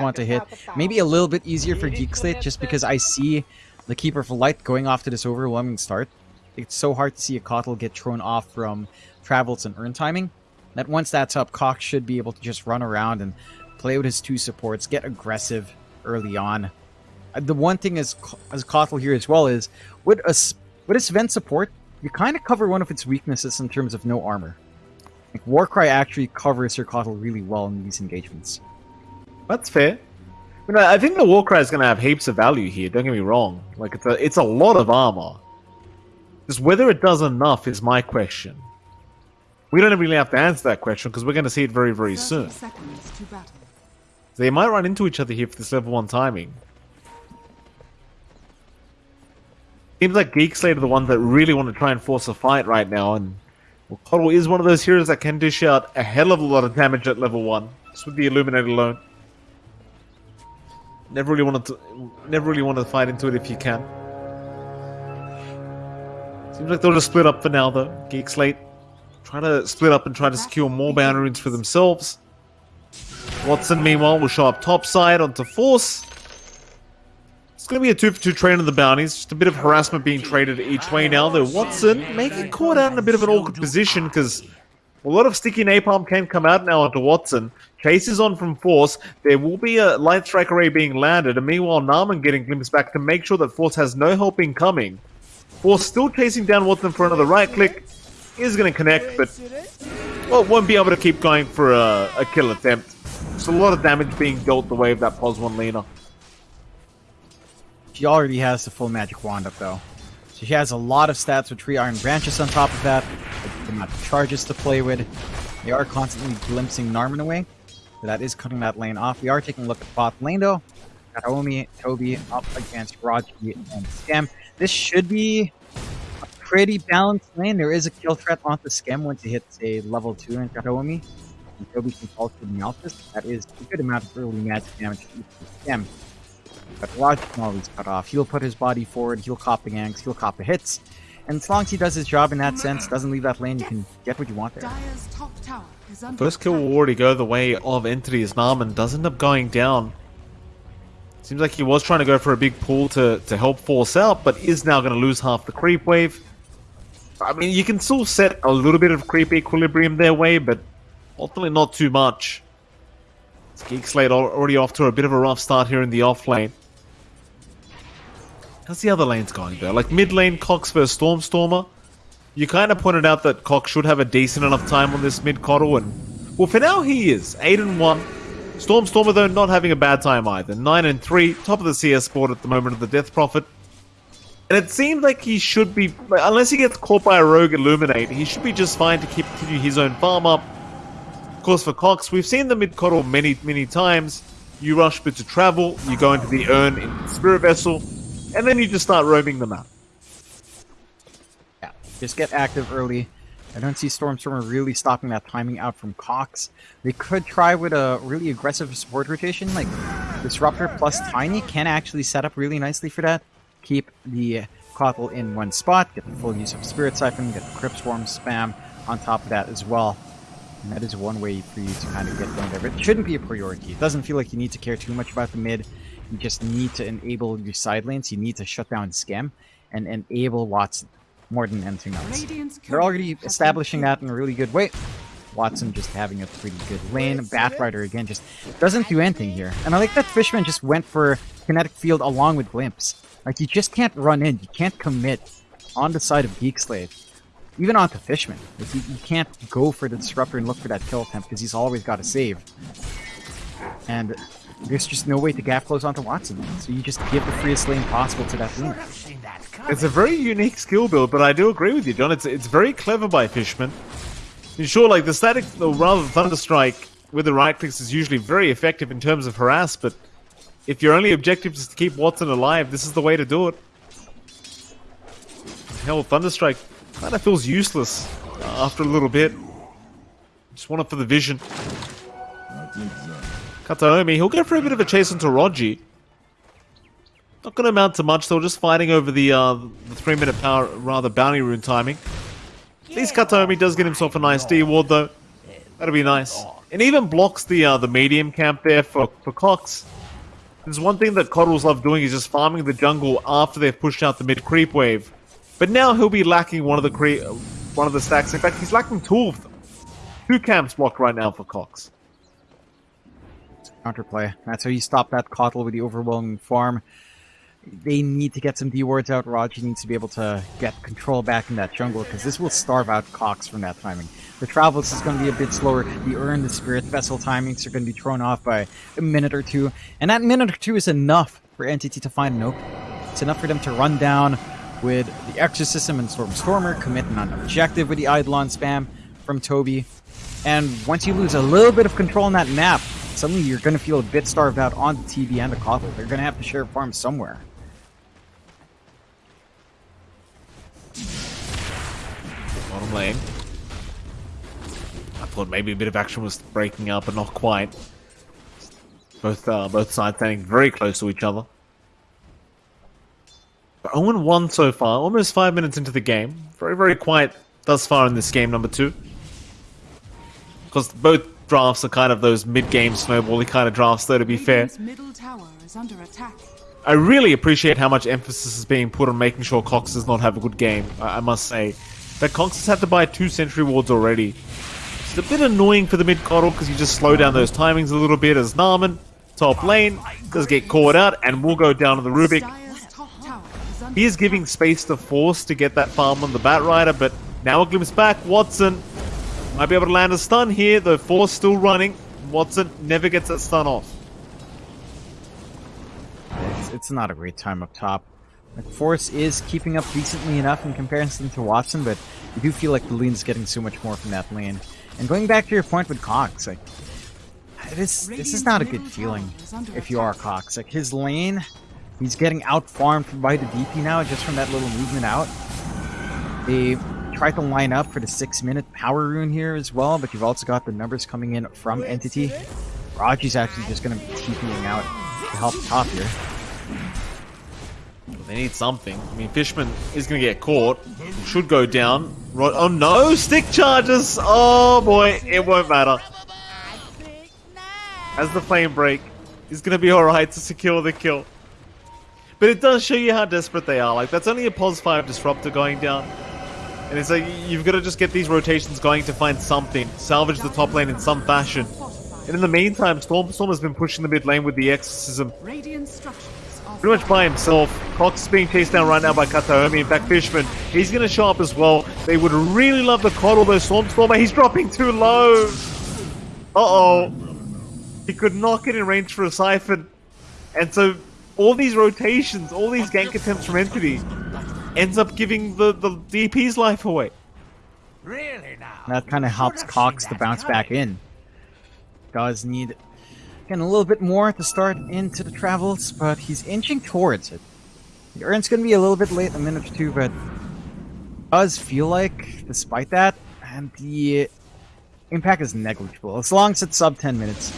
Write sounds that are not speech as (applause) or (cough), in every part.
want to hit. Maybe a little bit easier for Geek Slate just because I see the Keeper of Light going off to this overwhelming start. It's so hard to see a Kotl get thrown off from Travels and Urn Timing. That once that's up, Cox should be able to just run around and play with his two supports, get aggressive early on. Uh, the one thing as as Kotl here as well is with a with a Sven support, you kind of cover one of its weaknesses in terms of no armor. Like Warcry actually covers your Kotl really well in these engagements. That's fair. You know, I think the Warcry is going to have heaps of value here. Don't get me wrong. Like it's a it's a lot of armor. Just whether it does enough is my question. We don't really have to answer that question because we're going to see it very very soon. They might run into each other here for this level one timing. Seems like Geek Slate are the ones that really want to try and force a fight right now, and well, Kotl is one of those heroes that can dish out a hell of a lot of damage at level 1, just with the Illuminate alone. Never really wanted to never really wanted to fight into it if you can. Seems like they'll just split up for now though. Geek Slate. Try to split up and try to secure more bounty runes for themselves. Watson meanwhile will show up topside onto Force It's going to be a 2 for 2 trade on the bounties. Just a bit of harassment being traded each way now, though. Watson making caught out in a bit of an awkward position because a lot of sticky napalm can come out now onto Watson. Chase is on from Force. There will be a light strike array being landed, and meanwhile Narman getting glimpsed back to make sure that Force has no help incoming. Force still chasing down Watson for another right click. Is going to connect, but well, won't be able to keep going for a, a kill attempt. Just a lot of damage being dealt the way of that Pos 1 Lina. She already has the full magic wand up though. So she has a lot of stats with three iron branches on top of that. The amount of charges to play with. They are constantly glimpsing Narman away. That is cutting that lane off. We are taking a look at bot lane though. Naomi, Toby up against Raji and Skem. This should be a pretty balanced lane. There is a kill threat onto Skem once he hits a level 2 in Kataomi. And Toby can fall through the office. That is a good amount of early magic damage to Skem. But Raj can always cut off. He'll put his body forward, he'll cop the ganks, he'll cop the hits. And as long as he does his job in that sense, doesn't leave that lane, you can get what you want there. First kill will already go the way of Entity as Narman does end up going down. Seems like he was trying to go for a big pull to, to help force out, but is now going to lose half the creep wave. I mean, you can still set a little bit of creep equilibrium their way, but ultimately not too much. Geek Slate already off to a bit of a rough start here in the off lane. How's the other lanes going though? Like mid lane, Cox versus Stormstormer. You kind of pointed out that Cox should have a decent enough time on this mid Kotl, and well, for now he is eight and one. Stormstormer though not having a bad time either, nine and three, top of the CS board at the moment of the Death Prophet. And it seems like he should be, unless he gets caught by a rogue Illuminate, he should be just fine to keep continue his own farm up. Of course, for Cox, we've seen the mid Kotl many, many times. You rush bit to travel, you go into the urn in Spirit Vessel, and then you just start roaming them out. Just get active early. I don't see Stormstormer really stopping that timing out from Cox. They could try with a really aggressive support rotation, like Disruptor plus Tiny can actually set up really nicely for that. Keep the Kotl in one spot, get the full use of Spirit Siphon, get the Crypt Swarm spam on top of that as well. And that is one way for you to kind of get there. But it shouldn't be a priority. It doesn't feel like you need to care too much about the mid. You just need to enable your side lanes. You need to shut down Skem and enable Watson more than anything else. They're already establishing that in a really good way. Watson just having a pretty good lane. Batrider again just doesn't do anything here. And I like that Fishman just went for Kinetic Field along with Glimpse. Like, you just can't run in. You can't commit on the side of Geek Slate. Even onto Fishman. Like, you, you can't go for the Disruptor and look for that kill attempt because he's always got to save. And there's just no way to gap close onto Watson. So you just give the freest lane possible to that lane. It's a very unique skill build, but I do agree with you, John. It's it's very clever by Fishman. Sure, like the static, or rather Thunderstrike with the right clicks is usually very effective in terms of harass, but if your only objective is to keep Watson alive, this is the way to do it. Hell, Thunderstrike kind of feels useless after a little bit. Just want it for the vision. Kataomi, he'll go for a bit of a chase into Roji. Not going to amount to much, though, just fighting over the uh, the three minute power, rather bounty rune timing. At least Kataomi does get himself a nice D ward, though. That'll be nice. and even blocks the uh, the medium camp there for, for Cox. There's one thing that Kotls love doing is just farming the jungle after they've pushed out the mid creep wave. But now he'll be lacking one of the cre- one of the stacks. In fact, he's lacking two of them. Two camps blocked right now for Cox. Counterplay. That's how you stop that Kotl with the overwhelming farm. They need to get some D wards out. Raji needs to be able to get control back in that jungle because this will starve out Cox from that timing. The travels is going to be a bit slower. The Urn, the Spirit Vessel timings are going to be thrown off by a minute or two. And that minute or two is enough for Entity to find an opening. It's enough for them to run down with the Exorcism and Storm Stormer, commit an objective with the Eidolon spam from Toby. And once you lose a little bit of control on that map, suddenly you're going to feel a bit starved out on the TV and the Kotl. They're going to have to share farms somewhere. Bottom lane. I thought maybe a bit of action was breaking up, but not quite. Both uh, both sides standing very close to each other. But 0-1 so far, almost five minutes into the game. Very, very quiet thus far in this game, number two. Because both drafts are kind of those mid-game snowbally kind of drafts, though, to be fair. Middle tower is under attack. I really appreciate how much emphasis is being put on making sure Cox does not have a good game, I, I must say. That Cox has had to buy two Sentry Wards already. It's a bit annoying for the mid Kotl because you just slow down those timings a little bit as Narman, top lane, does get caught out and will go down to the Rubik. He is giving space to Force to get that farm on the Bat Rider, but now a glimpse back, Watson might be able to land a stun here, though Force still running. Watson never gets that stun off. It's, not a great time up top. Like, Force is keeping up decently enough in comparison to Watson, but you do feel like the lane's getting so much more from that lane. And going back to your point with Cox, like this this is not a good feeling if you are Cox. Like his lane, he's getting out farmed by the DP now just from that little movement out. They tried to line up for the six minute power rune here as well, but you've also got the numbers coming in from Entity. Raji's actually just gonna be TPing out to help top here. They need something. I mean, Fishman is going to get caught. Should go down. Right. Oh no! Stick charges! Oh boy, it won't matter. As the flame break, he's going to be alright to secure the kill. But it does show you how desperate they are. Like, that's only a pos 5 disruptor going down. And it's like, you've got to just get these rotations going to find something. Salvage the top lane in some fashion. And in the meantime, Stormstorm has been pushing the mid lane with the Exorcism pretty much by himself. Cox is being chased down right now by Kataomi. In fact, Fishman, he's going to show up as well. They would really love to coddle those Stormstormer. He's dropping too low. Uh-oh. He could not get in range for a Siphon. And so all these rotations, all these gank attempts from Entity ends up giving the, the DP's life away. Really now? That kind of helps Cox to bounce back in. Does need again a little bit more to start into the travels, but he's inching towards it. The Urn's gonna be a little bit late, a minute or two, but does feel like, despite that, and the impact is negligible. As long as it's sub 10 minutes,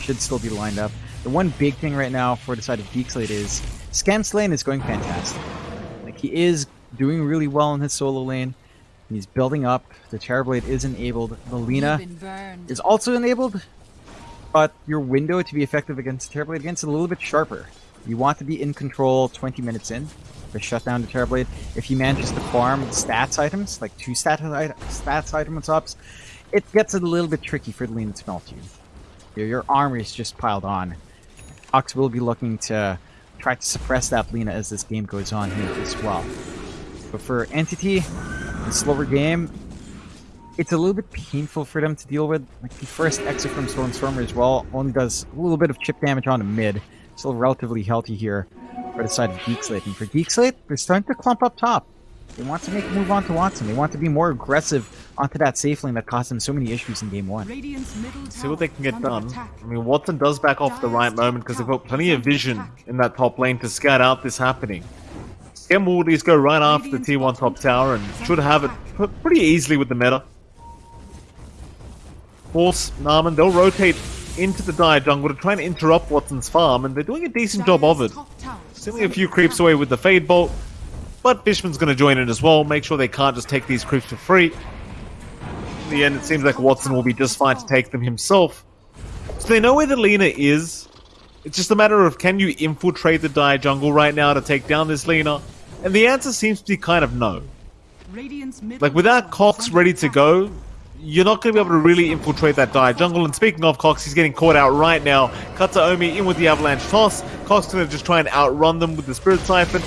should still be lined up. The one big thing right now for the side of Geekslate is Skem's lane is going fantastic. Like he is doing really well in his solo lane. He's building up. The Terrorblade is enabled. The Lina You've been burned. is also enabled, but your window to be effective against Terrorblade against is a little bit sharper. You want to be in control 20 minutes in to shut down the Terrorblade. If he manages to farm stats items, like two stat stats items ups, it gets a little bit tricky for the Lina to melt you. Your, your armor is just piled on. Ox will be looking to try to suppress that Lina as this game goes on here as well. But for Entity, the slower game, it's a little bit painful for them to deal with. Like the first exit from Stormstormer as well only does a little bit of chip damage on the mid. Still relatively healthy here for the side of Geekslate. And for Geekslate, they're starting to clump up top. They want to make a move on to Watson. They want to be more aggressive onto that safe lane that caused them so many issues in game one. Radiant's middle tower See what they can get done. I mean, Watson does back off at the right moment because they've got plenty of vision in that top lane to scout out this happening. Skem will at least go right after the T1 top tower and should have it pretty easily with the meta. Force, Narman, they'll rotate into the Dire jungle to try and interrupt Watson's farm, and they're doing a decent job of it. Dire's top tower is Sending a few creeps away with the Fade Bolt, but Fishman's going to join in as well, make sure they can't just take these creeps for free. In the end, it seems like Watson will be just fine to take them himself. So they know where the Lina is. It's just a matter of can you infiltrate the Dire jungle right now to take down this Lina? And the answer seems to be kind of no. Like without Cox ready to go, you're not going to be able to really infiltrate that Dire jungle. And speaking of Cox, he's getting caught out right now. Kataomi in with the Avalanche toss. Cox going to just try and outrun them with the Spirit Siphon.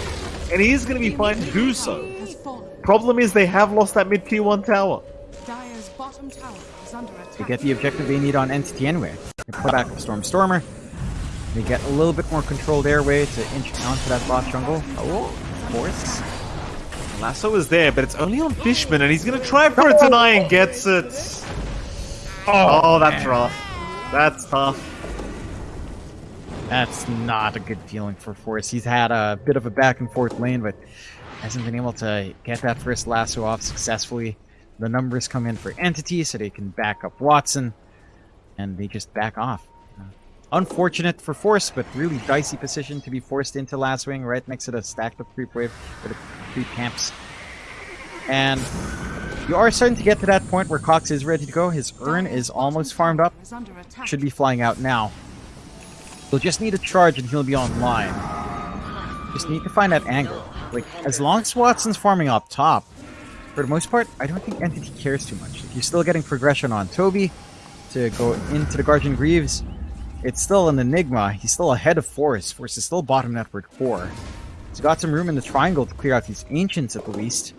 And he is going to be fine to do so. Problem is they have lost that mid tier 1 tower. Dire's bottom tower is under attack. They get the objective they need on Entity anyway. They pull back the Storm Stormer. They get a little bit more controlled airway to inch onto that bot jungle. Oh, of course. Lasso is there, but it's only on Fishman, and he's going to try for a deny and gets it. Oh, oh, that's man. rough. That's tough. That's not a good feeling for Force. He's had a bit of a back and forth lane, but hasn't been able to get that first lasso off successfully. The numbers come in for Entity, so they can back up Watson, and they just back off. Unfortunate for Force, but really dicey position to be forced into lassoing right next to the stacked up creep wave for the creep camps. And you are starting to get to that point where Cox is ready to go. His urn is almost farmed up. Should be flying out now. He'll just need a charge and he'll be online. Just need to find that angle. Like, as long as Watson's farming up top, for the most part, I don't think Entity cares too much. If you're still getting progression on Toby to go into the Guardian Greaves, it's still an enigma. He's still ahead of Force. Force is still bottom network 4. He's got some room in the triangle to clear out these Ancients at the least.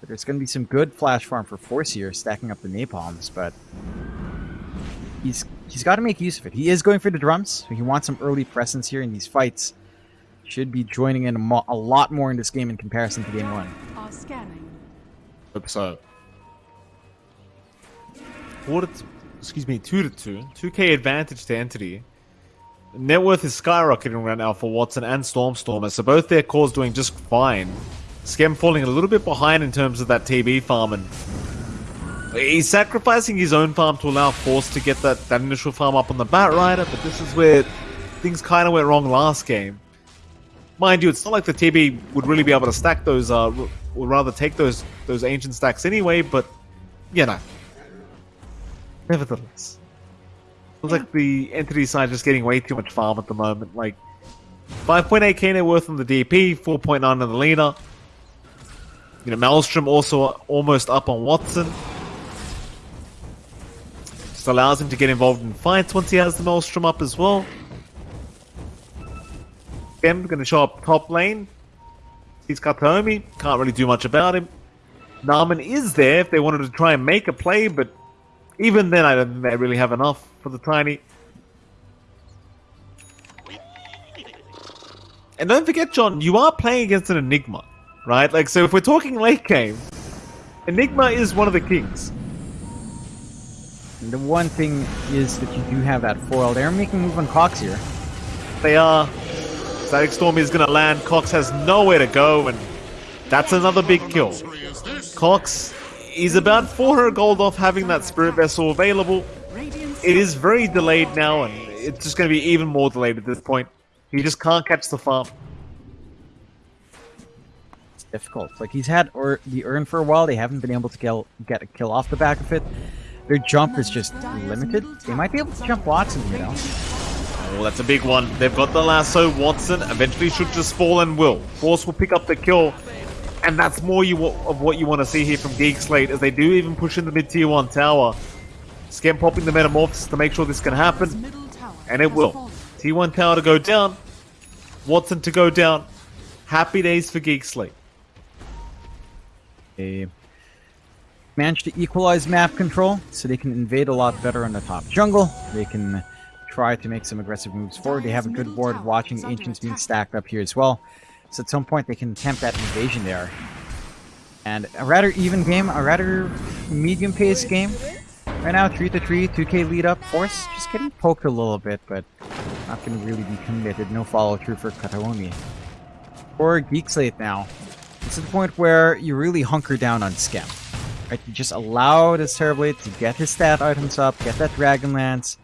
But there's going to be some good flash farm for Force here, stacking up the Napalms, but he's he's got to make use of it. He is going for the drums, so he wants some early presence here in these fights. Should be joining in a, mo- a lot more in this game in comparison to game one. Are scanning. Hope so. Four to t- excuse me, two to two. Two K advantage to Entity. Net worth is skyrocketing right now for Watson and Stormstormer, so both their cores doing just fine. Skem falling a little bit behind in terms of that TB farm, and he's sacrificing his own farm to allow Force to get that, that initial farm up on the Bat Rider, but this is where things kind of went wrong last game. Mind you, it's not like the TB would really be able to stack those, uh, or rather take those those ancient stacks anyway, but, you know. Nevertheless. Feels like the entity side just getting way too much farm at the moment. Like, 5.8k net worth on the DP, 4.9 on the leader. You know, Maelstrom also almost up on Watson. Just allows him to get involved in fights once he has the Maelstrom up as well. Again, going to show up top lane. He's Kataomi. Can't really do much about him. Narman is there if they wanted to try and make a play, but even then, I don't think they really have enough for the Tiny. And don't forget, John, you are playing against an Enigma, right? Like, so if we're talking late game, Enigma is one of the kings. And the one thing is that you do have that foil. They're making move on Cox here. They are. Static Storm is going to land. Cox has nowhere to go, and that's another big kill. Cox is about 400 gold off having that Spirit Vessel available. It is very delayed now, and it's just going to be even more delayed at this point. He just can't catch the farm. It's difficult. Like he's had or the urn for a while. They haven't been able to kill, get a kill off the back of it. Their jump is just limited. They might be able to jump Watson, you know. Oh, that's a big one. They've got the lasso. Watson eventually should just fall and will. Force will pick up the kill. And that's more you of what you want to see here from Geek Slate as they do even push in the mid tier 1 tower. Skem popping the Metamorphosis to make sure this can happen. And it will. fallen. T1 tower to go down. Watson to go down. Happy days for Geek Slate. They managed to equalize map control, so they can invade a lot better on the top jungle. They can try to make some aggressive moves forward. They have a good ward watching Ancients being stacked up here as well. So at some point they can attempt that invasion there. And a rather even game, a rather medium paced game. Right now, 3 to 3, 2k lead up. Force just getting poked a little bit, but not going to really be committed. No follow through for Kataomi. For Geek Slate now, it's at the point where you really hunker down on Skem. Right? You just allow this Terrorblade to get his stat items up, get that Dragonlance,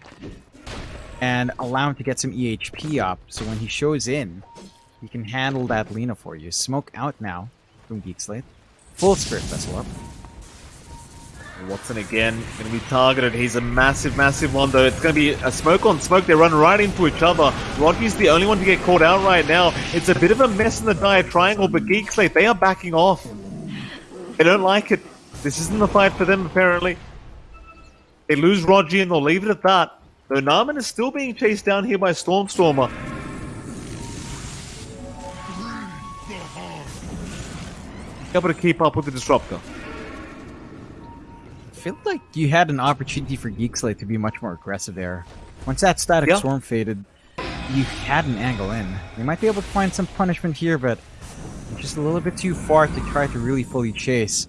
and allow him to get some EHP up, so when he shows in, he can handle that Lina for you. Smoke out now from Geek Slate. Full Spirit Vessel up. Watson again, to be targeted. He's a massive, massive one, though. It's to be a smoke on smoke. They run right into each other. Rocky's the only one to get caught out right now. It's a bit of a mess in the dire triangle, but Geek Slate, they are backing off. They don't like it. This isn't the fight for them, apparently. They lose Roger and they'll leave it at that. Though Narman is still being chased down here by Stormstormer. Able to keep up with the Disruptor. I feel like you had an opportunity for Geekslate to be much more aggressive there. Once that static Yeah. storm faded, you had an angle in. They might be able to find some punishment here, but just a little bit too far to try to really fully chase.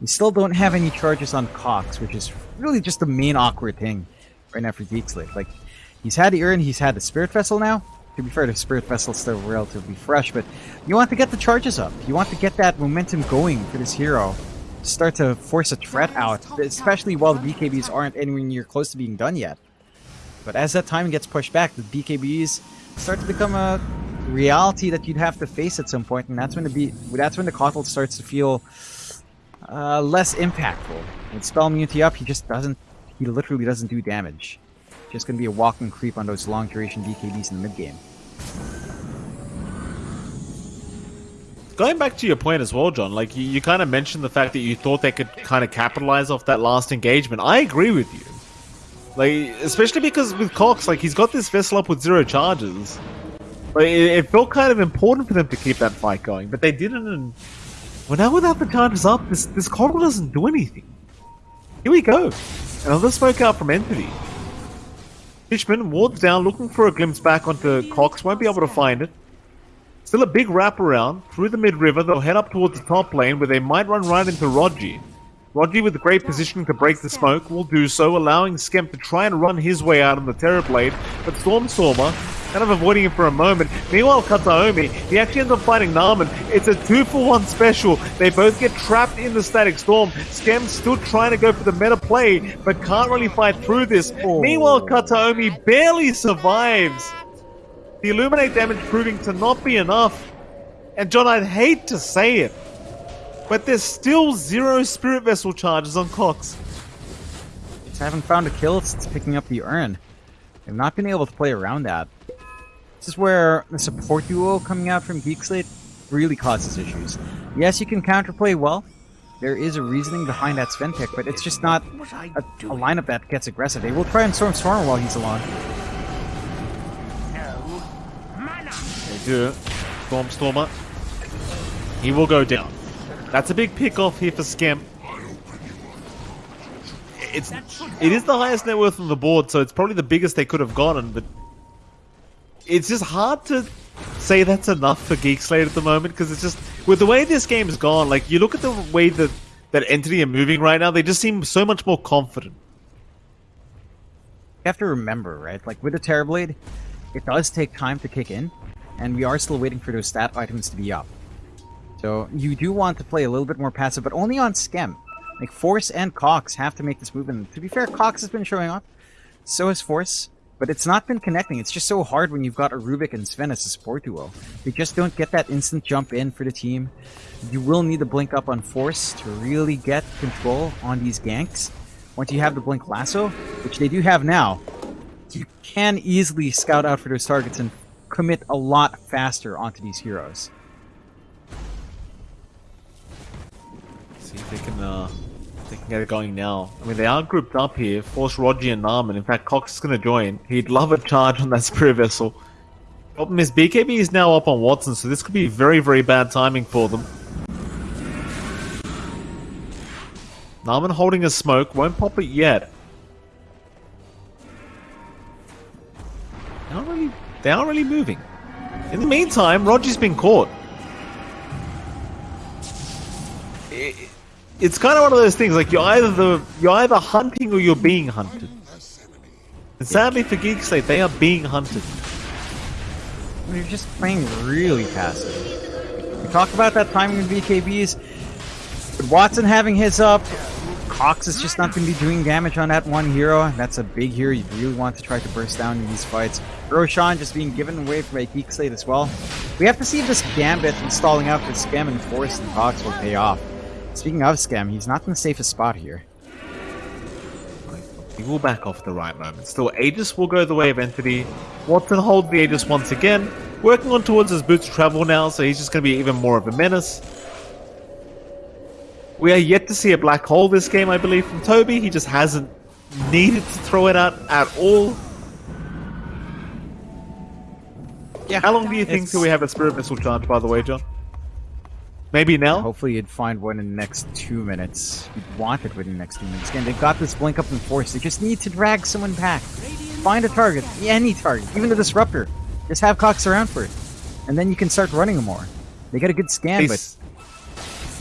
You still don't have any charges on Cox, which is really just the main awkward thing right now for Geekslate. Like, he's had the urn, he's had the Spirit Vessel now. To be fair, the Spirit Vessel's still relatively fresh, but you want to get the charges up. You want to get that momentum going for this hero. Start to force a threat out, especially while the BKBs aren't anywhere near close to being done yet. But as that time gets pushed back, the BKBs start to become a reality that you'd have to face at some point, and that's when the B- that's when the Kotl starts to feel uh, less impactful. With spell immunity up, he just doesn't. He literally doesn't do damage. Just gonna be a walking creep on those long duration BKBs in the mid game. Going back to your point as well, John, like you, you kind of mentioned the fact that you thought they could kind of capitalize off that last engagement. I agree with you. Like, especially because with Cox, like he's got this vessel up with zero charges. Like, it, it felt kind of important for them to keep that fight going, but they didn't. And well, now without the charges up, this this Coral doesn't do anything. Here we go. Another smoke out from Entity. Fishman wards down, looking for a glimpse back onto Cox. Won't be able to find it. Still a big wraparound through the mid river. They'll head up towards the top lane where they might run right into Rogi. Rogi with great positioning to break the smoke will do so, allowing Skem to try and run his way out on the Terrorblade, but Storm Stormstormer kind of avoiding him for a moment. Meanwhile, Kataomi, he actually ends up fighting Narman. It's a two for one special. They both get trapped in the Static Storm. Skem still trying to go for the meta play, but can't really fight through this. Oh. Meanwhile, Kataomi barely survives. The Illuminate damage proving to not be enough. And John, I'd hate to say it, but there's still zero Spirit Vessel charges on Cox. Just haven't found a kill since picking up the urn. They've not been able to play around that. This is where the support duo coming out from Geekslate really causes issues. Yes, you can counterplay well. There is a reasoning behind that Sven pick, but it's just not a, a lineup that gets aggressive. They will try and Storm Stormer while he's along. No. Mana. They do. Stormstormer. He will go down. That's a big pick off here for Skem. It's it is the highest net worth on the board, so it's probably the biggest they could have gotten, but it's just hard to say that's enough for Geek Slate at the moment because it's just with the way this game's gone. Like you look at the way that that entity are moving right now, they just seem so much more confident. You have to remember, right? Like with the Terrorblade, it does take time to kick in, and we are still waiting for those stat items to be up. So you do want to play a little bit more passive, but only on Skem. Like Force and Cox have to make this move, and to be fair, Cox has been showing up. So has Force, but it's not been connecting. It's just so hard when you've got a Rubik and Sven as a support duo. They just don't get that instant jump in for the team. You will need to blink up on Force to really get control on these ganks. Once you have the Blink Lasso, which they do have now, you can easily scout out for those targets and commit a lot faster onto these heroes. See if they can uh they can get it going now. I mean they are grouped up here, Force Roger and Narman. In fact Cox is gonna join. He'd love a charge on that (laughs) spirit vessel. Oh, Problem is BKB is now up on Watson, so this could be very, very bad timing for them. Narman holding a smoke, won't pop it yet. They aren't really they aren't really moving. In the meantime, Roger's been caught. It's kind of one of those things like you're either the you're either hunting or you're being hunted. And sadly for Geek Slate, they are being hunted. They're just playing really passive. We talk about that timing in BKBs. Watson having his up, Cox is just not going to be doing damage on that one hero. That's a big hero you really want to try to burst down in these fights. Roshan just being given away by Geek Slate as well. We have to see if this Gambit installing out for Skem and Force and Cox will pay off. Speaking of Skem, he's not in the safest spot here. He will back off at the right moment. Still, Aegis will go the way of Entity. Watson holds the Aegis once again, working on towards his boots travel now, so he's just going to be even more of a menace. We are yet to see a black hole this game, I believe, from Toby. He just hasn't needed to throw it out at all. Yeah. How long do you think It's- till we have a Spirit Missile charge, by the way, John? Maybe now? Hopefully you'd find one in the next two minutes. You'd want it within the next two minutes. Again, they've got this blink up in force. They just need to drag someone back. Find a target. Any target. Even a disruptor. Just have Cox around for it. And then you can start running them more. They got a good scan, They but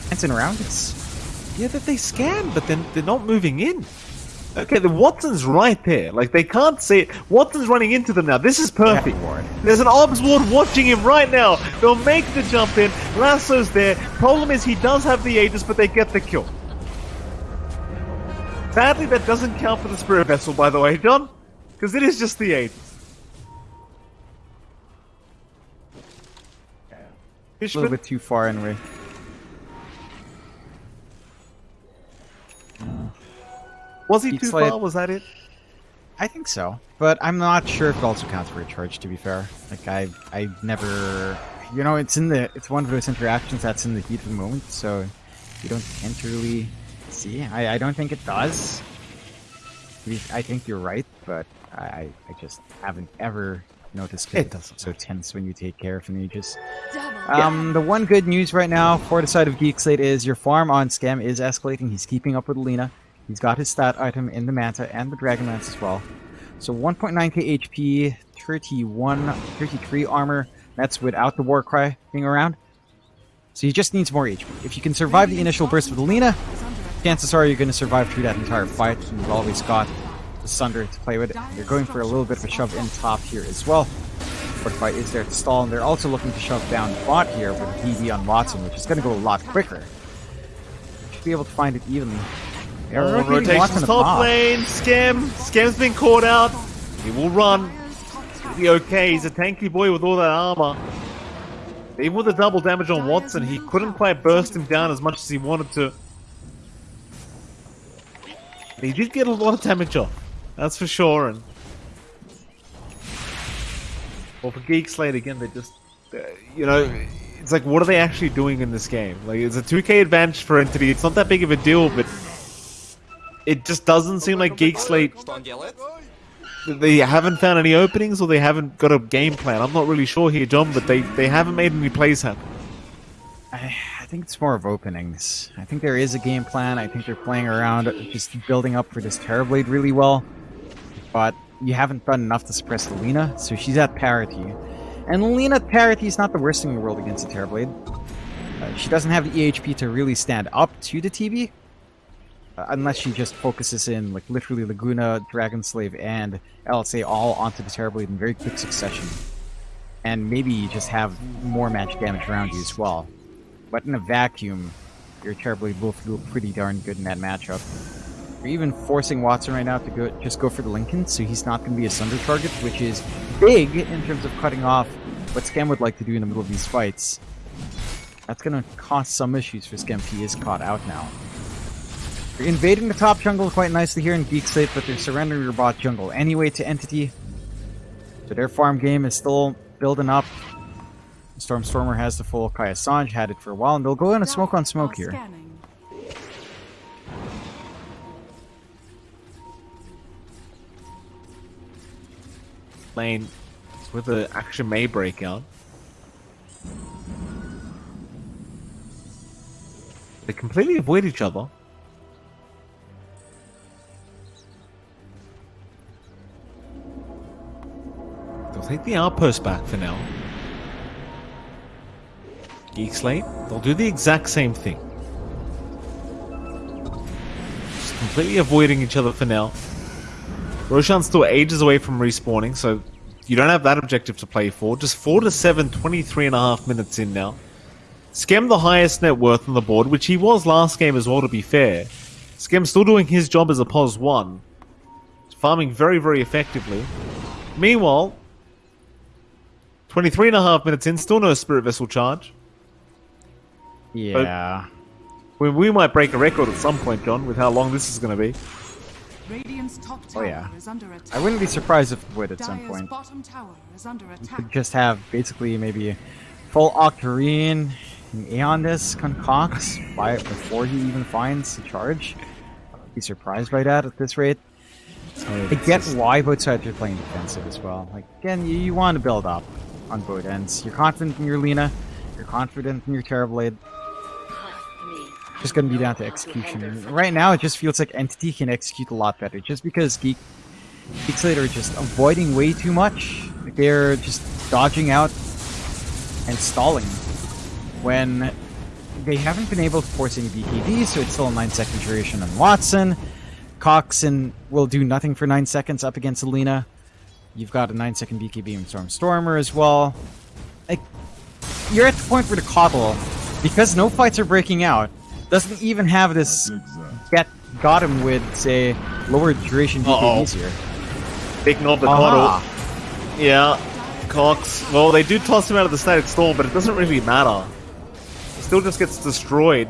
dancing around it's Yeah, that they scan, but then they're not moving in. Okay, the Watson's right there. Like they can't see it. Watson's running into them now. This is perfect. Yeah, There's an Obs Ward watching him right now. They'll make the jump in. Lasso's there. Problem is he does have the Aegis, but they get the kill. Sadly, that doesn't count for the Spirit Vessel, by the way, John. Because it is just the Aegis. a little bit too far anyway. Was he Heat too Slate. far? Was that it? I think so, but I'm not sure if it also counts for a charge. To be fair, like I, I never, you know, it's in the, it's one of those interactions that's in the heat of the moment, so you don't tend to really see. I, I don't think it does. I think you're right, but I, I just haven't ever noticed It it. doesn't so tense when you take care of an Aegis. Double. Um, the one good news right now for the side of Geek Slate is your farm on Skem is escalating. He's keeping up with Lina. He's got his stat item in the Manta and the Dragon Lance as well. So 1.9k HP, 31, 33 armor. That's without the Warcry being around. So he just needs more HP. If you can survive the initial burst with Is chances are you're going to survive through that entire fight. You've always got the Sunder to play with. They're going for a little bit of a shove in top here as well. Fortify is there to stall, and they're also looking to shove down bot here with DD on Watson, which is going to go a lot quicker. Should be able to find it evenly. On rotations top lane. Skem. Skem's been caught out. He will run. He'll be okay. He's a tanky boy with all that armor. Even with the double damage on Watson, he couldn't quite burst him down as much as he wanted to. But he did get a lot of damage off. That's for sure. And well, for Geek Slate again, they just, uh, you know, it's like, what are they actually doing in this game? Like, it's a 2K advantage for Entity. It's not that big of a deal, but it just doesn't seem like Geek Slate they haven't found any openings or they haven't got a game plan. I'm not really sure here, John, but they, they haven't made any plays happen. I, I think it's more of openings. I think there is a game plan. I think they're playing around, just building up for this Terrorblade really well. But you haven't done enough to suppress the Lina, so she's at parity. And Lina at parity is not the worst thing in the world against the Terrorblade. Uh, she doesn't have the EHP to really stand up to the TB, unless she just focuses in, like, literally Laguna, Dragon Slave, and LSA all onto the Terrorblade in very quick succession. And maybe you just have more magic damage around you as well. But in a vacuum, your Terrorblade will feel pretty darn good in that matchup. You're even forcing Watson right now to go just go for the Linken, so he's not going to be a Sunder target, which is big in terms of cutting off what Skem would like to do in the middle of these fights. That's going to cause some issues for Skem he is caught out now. They're invading the top jungle quite nicely here in Geek Slate, but they're surrendering your bot jungle anyway to Entity. So their farm game is still building up. Stormstormer has the full Kaya and Sange, had it for a while, and they'll go in a smoke on smoke here. Lane where the action may break out. They completely avoid each other. Take the outpost back for now. Geek Slate, they'll do the exact same thing. Just completely avoiding each other for now. Roshan's still ages away from respawning, so you don't have that objective to play for. Just 4 to 7, 23 and a half minutes in now. Skem the highest net worth on the board, which he was last game as well, to be fair. Skem's still doing his job as a POS 1. Farming very, very effectively. Meanwhile, 23 and a half minutes in, still no Spirit Vessel charge. Yeah. We, we might break a record at some point, John, with how long this is going to be. Radiant's top Oh, tower yeah. is under attack. I wouldn't be surprised if it would at some point. bottom tower is under You attack. could just have basically maybe full Octarine and Aeon this concocts by before he even finds the charge. I'd be surprised by that at this rate. I get why both sides are playing defensive as well. Like again, you, you want to build up on both ends. You're confident in your Lina, you're confident in your Terrorblade. Just gonna be down to execution. Right now, it just feels like Entity can execute a lot better, just because Geek Geekslate are just avoiding way too much. Like they're just dodging out and stalling when they haven't been able to force any BKB, so it's still a 9 second duration on Watson. Coxon will do nothing for 9 seconds up against a Lina. You've got a 9 second BKB in Storm Stormer as well. Like, you're at the point where the Kotl, because no fights are breaking out, doesn't even have this get got him with, say, lower duration Uh-oh. BKBs here. Picking off the Aha. Kotl. Yeah. Cox. Well, they do toss him out of the static storm, but it doesn't really matter. He still just gets destroyed.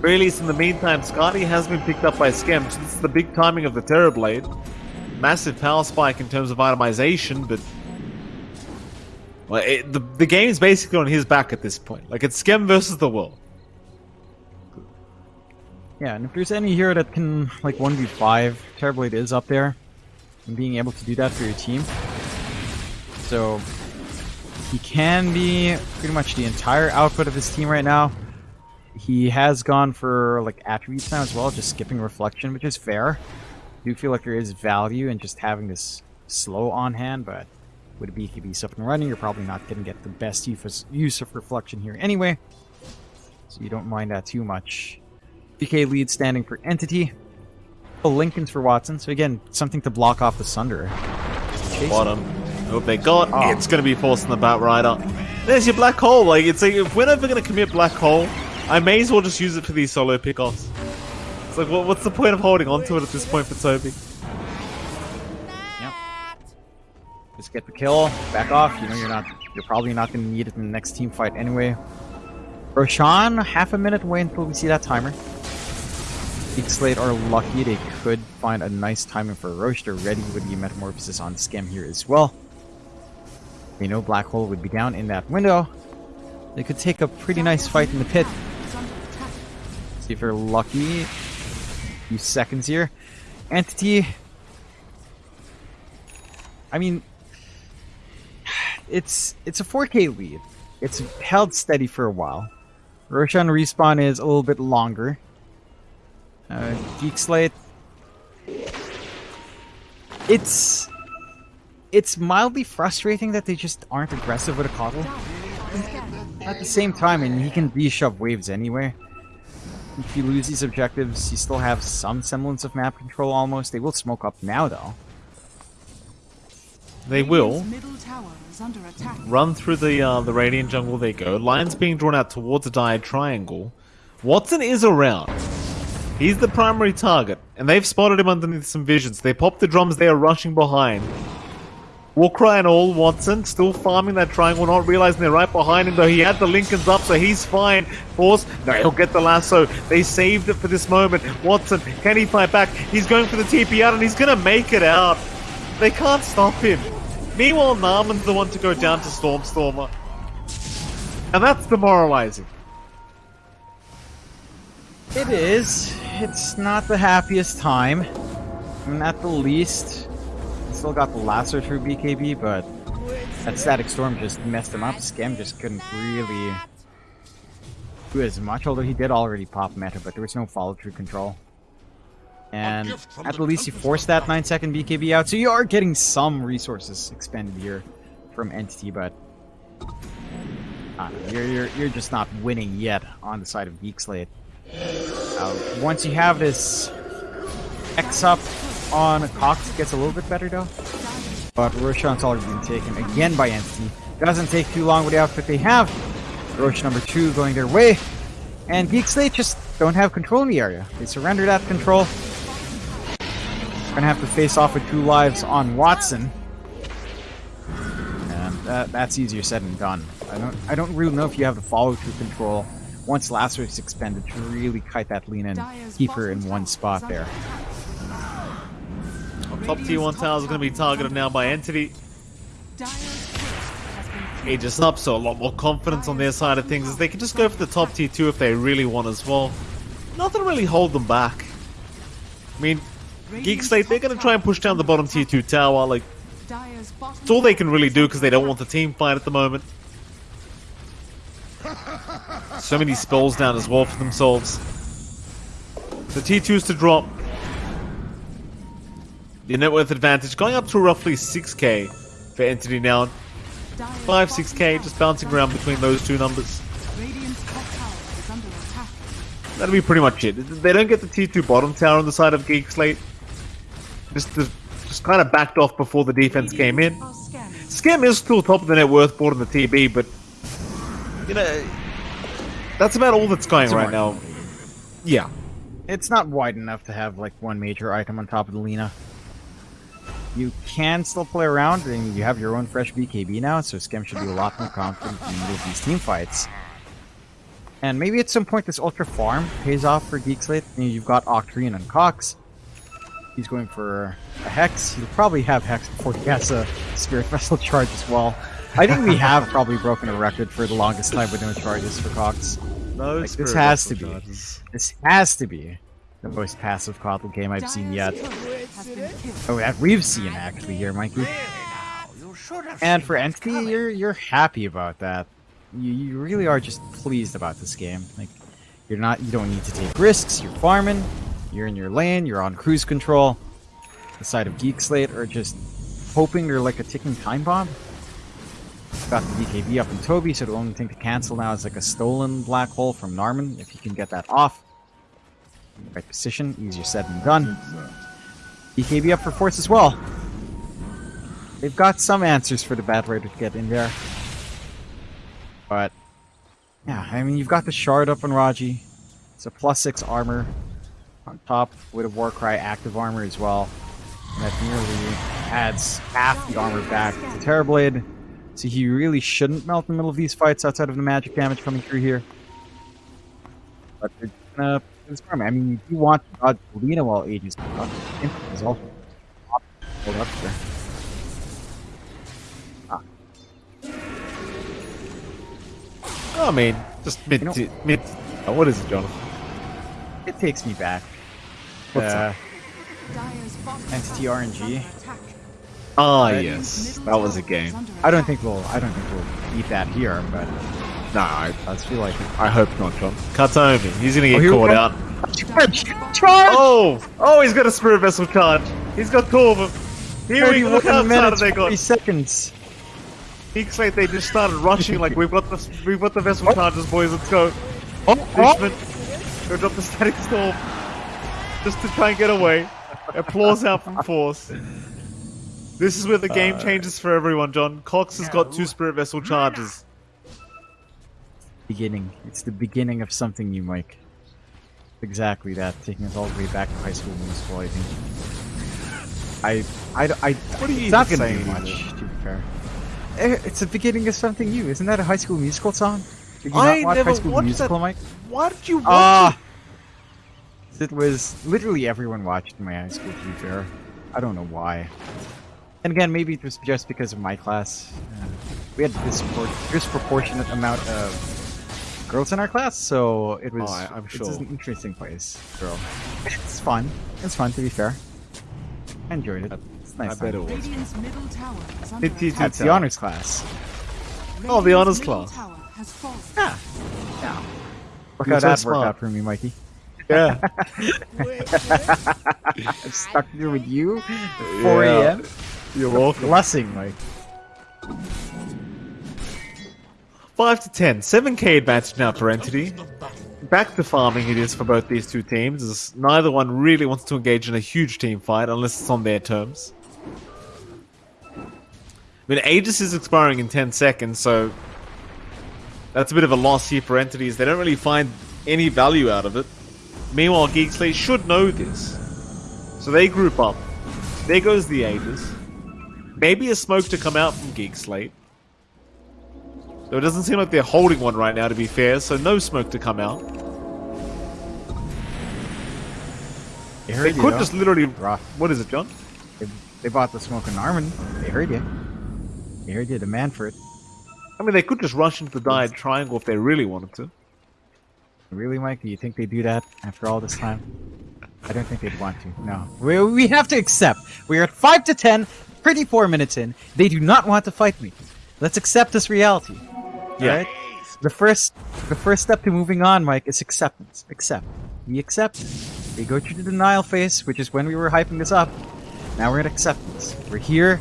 Very least in the meantime, Skadi has been picked up by Skem, so this is the big timing of the Terrorblade. Massive power spike in terms of itemization, but well, it, the the is basically on his back at this point. Like it's Skem versus the world. Yeah, and if there's any hero that can, like, 1v5, Terrorblade is up there. And being able to do that for your team. So, he can be pretty much the entire output of his team right now. He has gone for, like, attributes now as well, just skipping Reflection, which is fair. Do feel like there is value in just having this slow on hand, but with a BKB up and running, you're probably not going to get the best use of Reflection here anyway. So you don't mind that too much. BK lead standing for Entity. Oh, Linken's for Watson. So again, something to block off the Sunder. Chasing. Bottom. Hope they got. Oh. Ah. It's going to be forcing the Bat Rider. There's your Black Hole. Like, it's like, if we're never going to commit Black Hole, I may as well just use it for these solo pickoffs. It's like, what, what's the point of holding onto it at this point for Toby? Yep. Just get the kill, back off. You know you're not. You're probably not going to need it in the next team fight anyway. Roshan, half a minute away until we see that timer. Geek Slate are lucky they could find a nice timing for Rosh. They're ready with the Metamorphosis on Skem here as well. They know Black Hole would be down in that window. They could take a pretty nice fight in the pit. Is under attack. See if they're lucky. Few seconds here. Entity. I mean, it's it's a 4K lead. It's held steady for a while. Roshan respawn is a little bit longer. Uh, Geek Slate. It's it's mildly frustrating that they just aren't aggressive with a Kotl. At the same time, and he can de-shove waves anyway. If you lose these objectives, you still have some semblance of map control almost. They will smoke up now, though. They will. Radiant's middle tower is under attack. Run through the uh, the Radiant jungle they go. Lines being drawn out towards a Dire triangle. Watson is around. He's the primary target, and they've spotted him underneath some visions. They pop the drums, they are rushing behind. Warcry and all, Watson still farming that triangle, not realizing they're right behind him, though he had the Linkens up, so he's fine. Force, no, he'll get the lasso. They saved it for this moment. Watson, can he fight back? He's going for the TP out, and he's gonna make it out. They can't stop him. Meanwhile, Narman's the one to go down to Stormstormer. And that's demoralizing. It is. It's not the happiest time. At the least, still got the lasso through BKB, but that static storm just messed him up. Skem just couldn't really do as much, although he did already pop meta, but there was no follow through control. And at the least, you forced that 9 second BKB out, so you are getting some resources expended here from Entity, but I you're, you're, you're just not winning yet on the side of Geek Slate. Uh, once you have this X up on Cox, gets a little bit better though. But Roshan's already been taken again by Entity. Doesn't take too long with the outfit they have. Rosh number two going their way. And Geek Slate just don't have control in the area. They surrender that control. Gonna have to face off with two lives on Watson. And that, that's easier said than done. I don't I don't really know if you have the follow through control once Wave's expended to really kite that lean and keep her in one spot there. Top tier 1 towers are going to be targeted now by Entity. Aegis up, so a lot more confidence on their side of things as they can just go for the top tier 2 if they really want as well. Nothing really hold them back. I mean, Geek Slate, they're going to try and push down the bottom tier 2 tower. Like, it's all they can really do because they don't want the team fight at the moment. So many spells down as well for themselves. The T2s to drop. The net worth advantage going up to roughly 6k for Entity now. 5, 6k, just bouncing around between those two numbers. attack. Radiant's top tower is under attack. That'll be pretty much it. They don't get the T2 bottom tower on the side of Geek Slate. Just, just kind of backed off before the defense came in. Are. Skem is still top of the net worth board in the TB, but you know that's about all that's going It's right now. Yeah, It's not wide enough to have like one major item on top of the Lina. You can still play around, and you have your own fresh BKB now, so Skem should be a lot more confident in any of these team fights. And maybe at some point this Ultra Farm pays off for Geek Slate. You know, you've got Octarine and Cox. He's going for a Hex. He'll probably have Hex before he has a Spirit (laughs) Vessel charge as well. I think we have probably broken a record for the longest time with no charges for Cox. no, Like, spirit this has to be. charges. This has to be the most passive Kotl game I've seen yet. Oh, that we've seen actually here, Mikey. And for Entity, you're you're happy about that. You, you really are just pleased about this game. Like you're not you don't need to take risks. You're farming. You're in your lane. You're on cruise control. The side of Geek Slate are just hoping you're like a ticking time bomb. Got the BKB up in Toby, so the only thing to cancel now is like a stolen black hole from Narman. If you can get that off, right position, easier said than done. BKB up for Force as well. They've got some answers for the Bat Rider to get in there. But, yeah, I mean, you've got the Shard up on Raji. It's a plus 6 armor on top with a Warcry active armor as well. And that nearly adds half the armor back to Terrorblade. So he really shouldn't melt in the middle of these fights outside of the magic damage coming through here. But they're gonna. I mean, you want to dodge Lina while Aegis is also hold up there. I mean, just mid, You know- mid. oh, what is it, Jonathan? It takes me back. What's Uh, Entity RNG. is under attack. Ah, Right. yes, that was a game. I don't think we'll. I don't think we'll beat that here, but No, I, I feel like. I hope not, John. Kataomi, he's gonna get Oh, caught out. Charge! Charge! Oh, oh, he's got a spirit vessel charge. He's got two of them. Here we go. Look how 31 excited they 40 got. seconds. Looks like they just started rushing. Like we've got the we've got the vessel charges, boys. Let's go. Oh, oh. Fishman, go drop the static storm, just to try and get away. Applause out from Force. This is where the game changes for everyone, John. Cox has got two spirit vessel charges. Beginning. It's the beginning of something new, Mike. Exactly that. Taking us all the way back to high school musical, I think. I, I, I. What are you It's not even gonna be much, to be fair. Eh, It's the beginning of something new. Isn't that a high school musical song? Did you I not watch never High School watched Musical, that. Mike? Why did you watch Ah! It was literally everyone watched my high school, to be fair. I don't know why. And again, maybe it was just because of my class. Uh, we had this disproportionate amount of girls in our class, so it oh, was. Oh, I- I'm It's sure. an interesting place, girl. It's fun. It's fun, to be fair. I enjoyed it. It's a I nice. bet time. it was. Radiant's middle tower is under It- it- attack. That's the honors class. Oh, the honors class. tower. Yeah. Yeah. Work You're out so that smart. workout for me, Mikey. Yeah. (laughs) I'm stuck here with you. 4 Yeah. a.m. You're welcome. Blessing, Mike. 5 to 10. 7k advantage now for Entity. Back to farming it is for both these two teams, as neither one really wants to engage in a huge team fight unless it's on their terms. I mean, Aegis is expiring in 10 seconds, so that's a bit of a loss here for entities. They don't really find any value out of it. Meanwhile, Geek Slate should know this. So they group up. There goes the Aegis. Maybe a smoke to come out from Geek Slate. So it doesn't seem like they're holding one right now, to be fair, so no smoke to come out. They They you, could though. just literally. Rough. What is it, John? They, they bought the smoke and Armin. They heard you. They heard you. Demand for it. I mean, they could just rush into the dire triangle if they really wanted to. Really, Mike? Do you think they do that after all this time? I don't think they'd want to. No. We, we have to accept. We are at 5 to 10, pretty 4 minutes in. They do not want to fight me. Let's accept this reality. Yeah. Alright? The first the first step to moving on, Mike, is acceptance. Accept. We accept. We go through the denial phase, which is when we were hyping this up. Now we're at acceptance. We're here.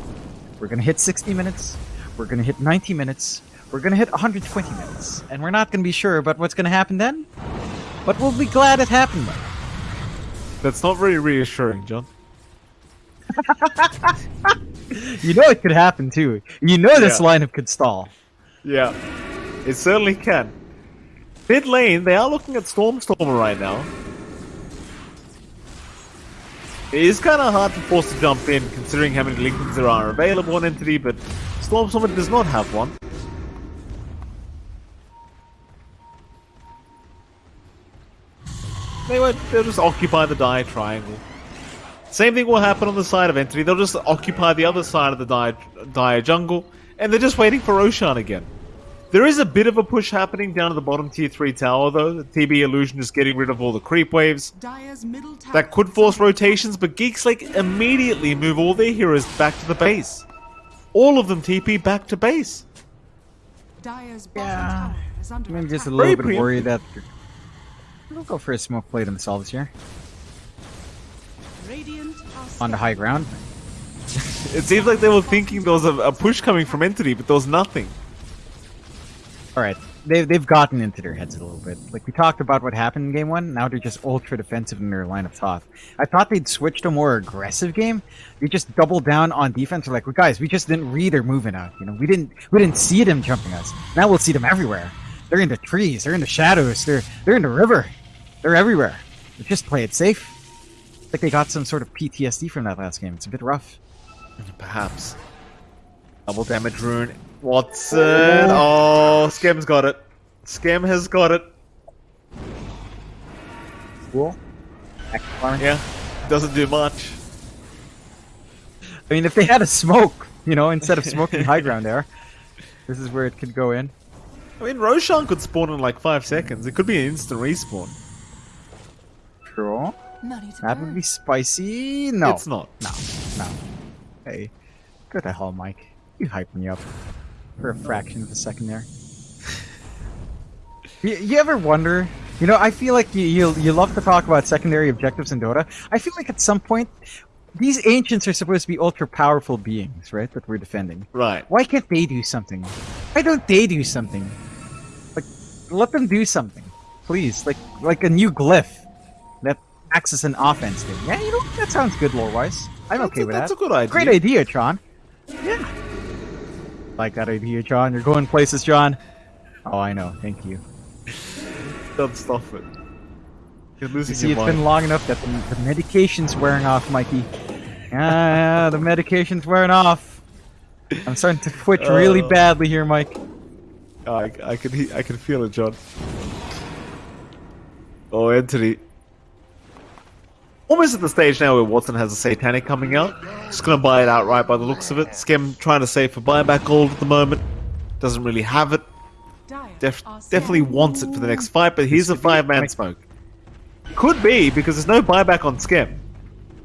We're gonna hit 60 minutes. We're gonna hit 90 minutes. We're gonna hit 120 minutes. And we're not gonna be sure about what's gonna happen then. But we'll be glad it happened, Mike. That's not very reassuring, John. (laughs) You know it could happen too. You know this Yeah. lineup could stall. Yeah, it certainly can. Mid lane, they are looking at Stormstormer right now. It is kind of hard to force to jump in, considering how many Linkens there are available on Entity, but Stormstormer does not have one. They would, they'll just occupy the dire triangle. Same thing will happen on the side of Entity. They'll just occupy the other side of the dire jungle, and they're just waiting for Roshan again. There is a bit of a push happening down at the bottom tier 3 tower, though. The TB Illusion is getting rid of all the creep waves. Dire's middle tower That could force rotations, but Geek Slate immediately move all their heroes back to the base. All of them TP back to base. attack. Dire's bottom Yeah. tower is under I'm just a little Very bit worried that we'll go for a smoke play themselves here. Radiant are On the high ground. It seems like they were thinking there was a, a push coming from Entity, but there was nothing. Alright, they, they've gotten into their heads a little bit. Like, we talked about what happened in game one, now they're just ultra defensive in their line of thought. I thought they'd switch to a more aggressive game. They just doubled down on defense. They're like, well, guys, we just didn't read their movement out. You know, we didn't we didn't see them jumping us. Now we'll see them everywhere. They're in the trees, they're in the shadows, they're they're in the river. They're everywhere. Just play it safe. Like they got some sort of PTSD from that last game. It's a bit rough. Perhaps. Double damage rune. Watson. Oh. oh, Skem's got it. Skem has got it. Cool. Yeah. Doesn't do much. I mean, if they had a smoke, you know, instead of smoking high (laughs) ground there, this is where it could go in. I mean, Roshan could spawn in like five seconds. It could be an instant respawn. True. Money to That would be spicy. No. It's not. No. No. Hey, go to hell, Mike. You hyped me up for a fraction of a second there. you, you ever wonder? You know, I feel like you, you you love to talk about secondary objectives in Dota. I feel like at some point, these ancients are supposed to be ultra powerful beings, right? That we're defending. Right. Why can't they do something? Why don't they do something? Like, let them do something, please. Like, like a new glyph that acts as an offense thing. Yeah, you know that sounds good, lore-wise. I'm That's okay a- with that's that. a good idea. Great idea, John. Yeah. Like that idea, John. You're going places, John. Oh, I know. Thank you. Don't stop it. You're losing You see, your it's been long enough that the, the medication's wearing off, Mikey. Ah, the medication's wearing off. I'm starting to twitch really Uh. badly here, Mike. I, I can I can feel it, John. Oh, Entity. Almost at the stage now where Watson has a Satanic coming out. Just gonna buy it outright by the looks of it. Skem trying to save for buyback gold at the moment. Doesn't really have it. Def- definitely wants it for the next fight, but here's a This could be- five man smoke. Could be because there's no buyback on Skem.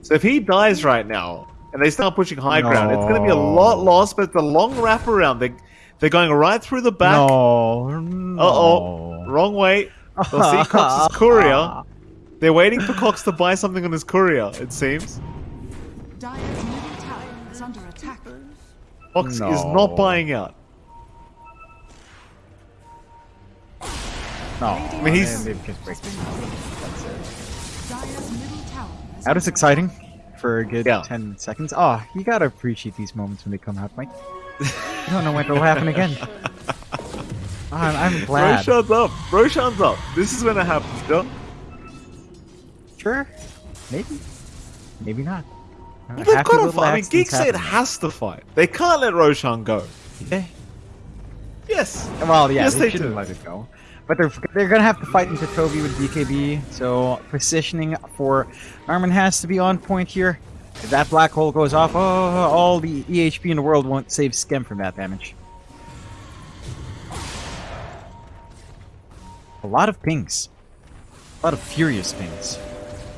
So if he dies right now and they start pushing high ground, it's going to be a lot No. lost. But it's a long wraparound. They they're going right through the back. No. Uh oh, wrong way. (laughs) They'll see Cox's courier. They're waiting for Cox to buy something on his courier. It seems Dire's middle tower is under attack. Cox is not buying out. No. I mean, he's- They've just break- Dire's middle tower is That under was exciting for a good Yeah. 10 seconds. Oh, you gotta appreciate these moments when they come out, Mike. You don't know when it'll happen again. (laughs) Ah, I'm, I'm glad. Roshan's up. Roshan's up. This is when it happens, John. Sure. Maybe. Maybe not. Well, uh, they've got to fight. I mean, Geek said has to fight. They can't let Roshan go. Yeah. Yes. Well, yeah, Yes, they, they shouldn't do. let it go. But they're they're gonna have to fight into Toby with BKB, so positioning for Armin has to be on point here. If that black hole goes off, oh, all the EHP in the world won't save Skem from that damage. A lot of pings. A lot of furious pings.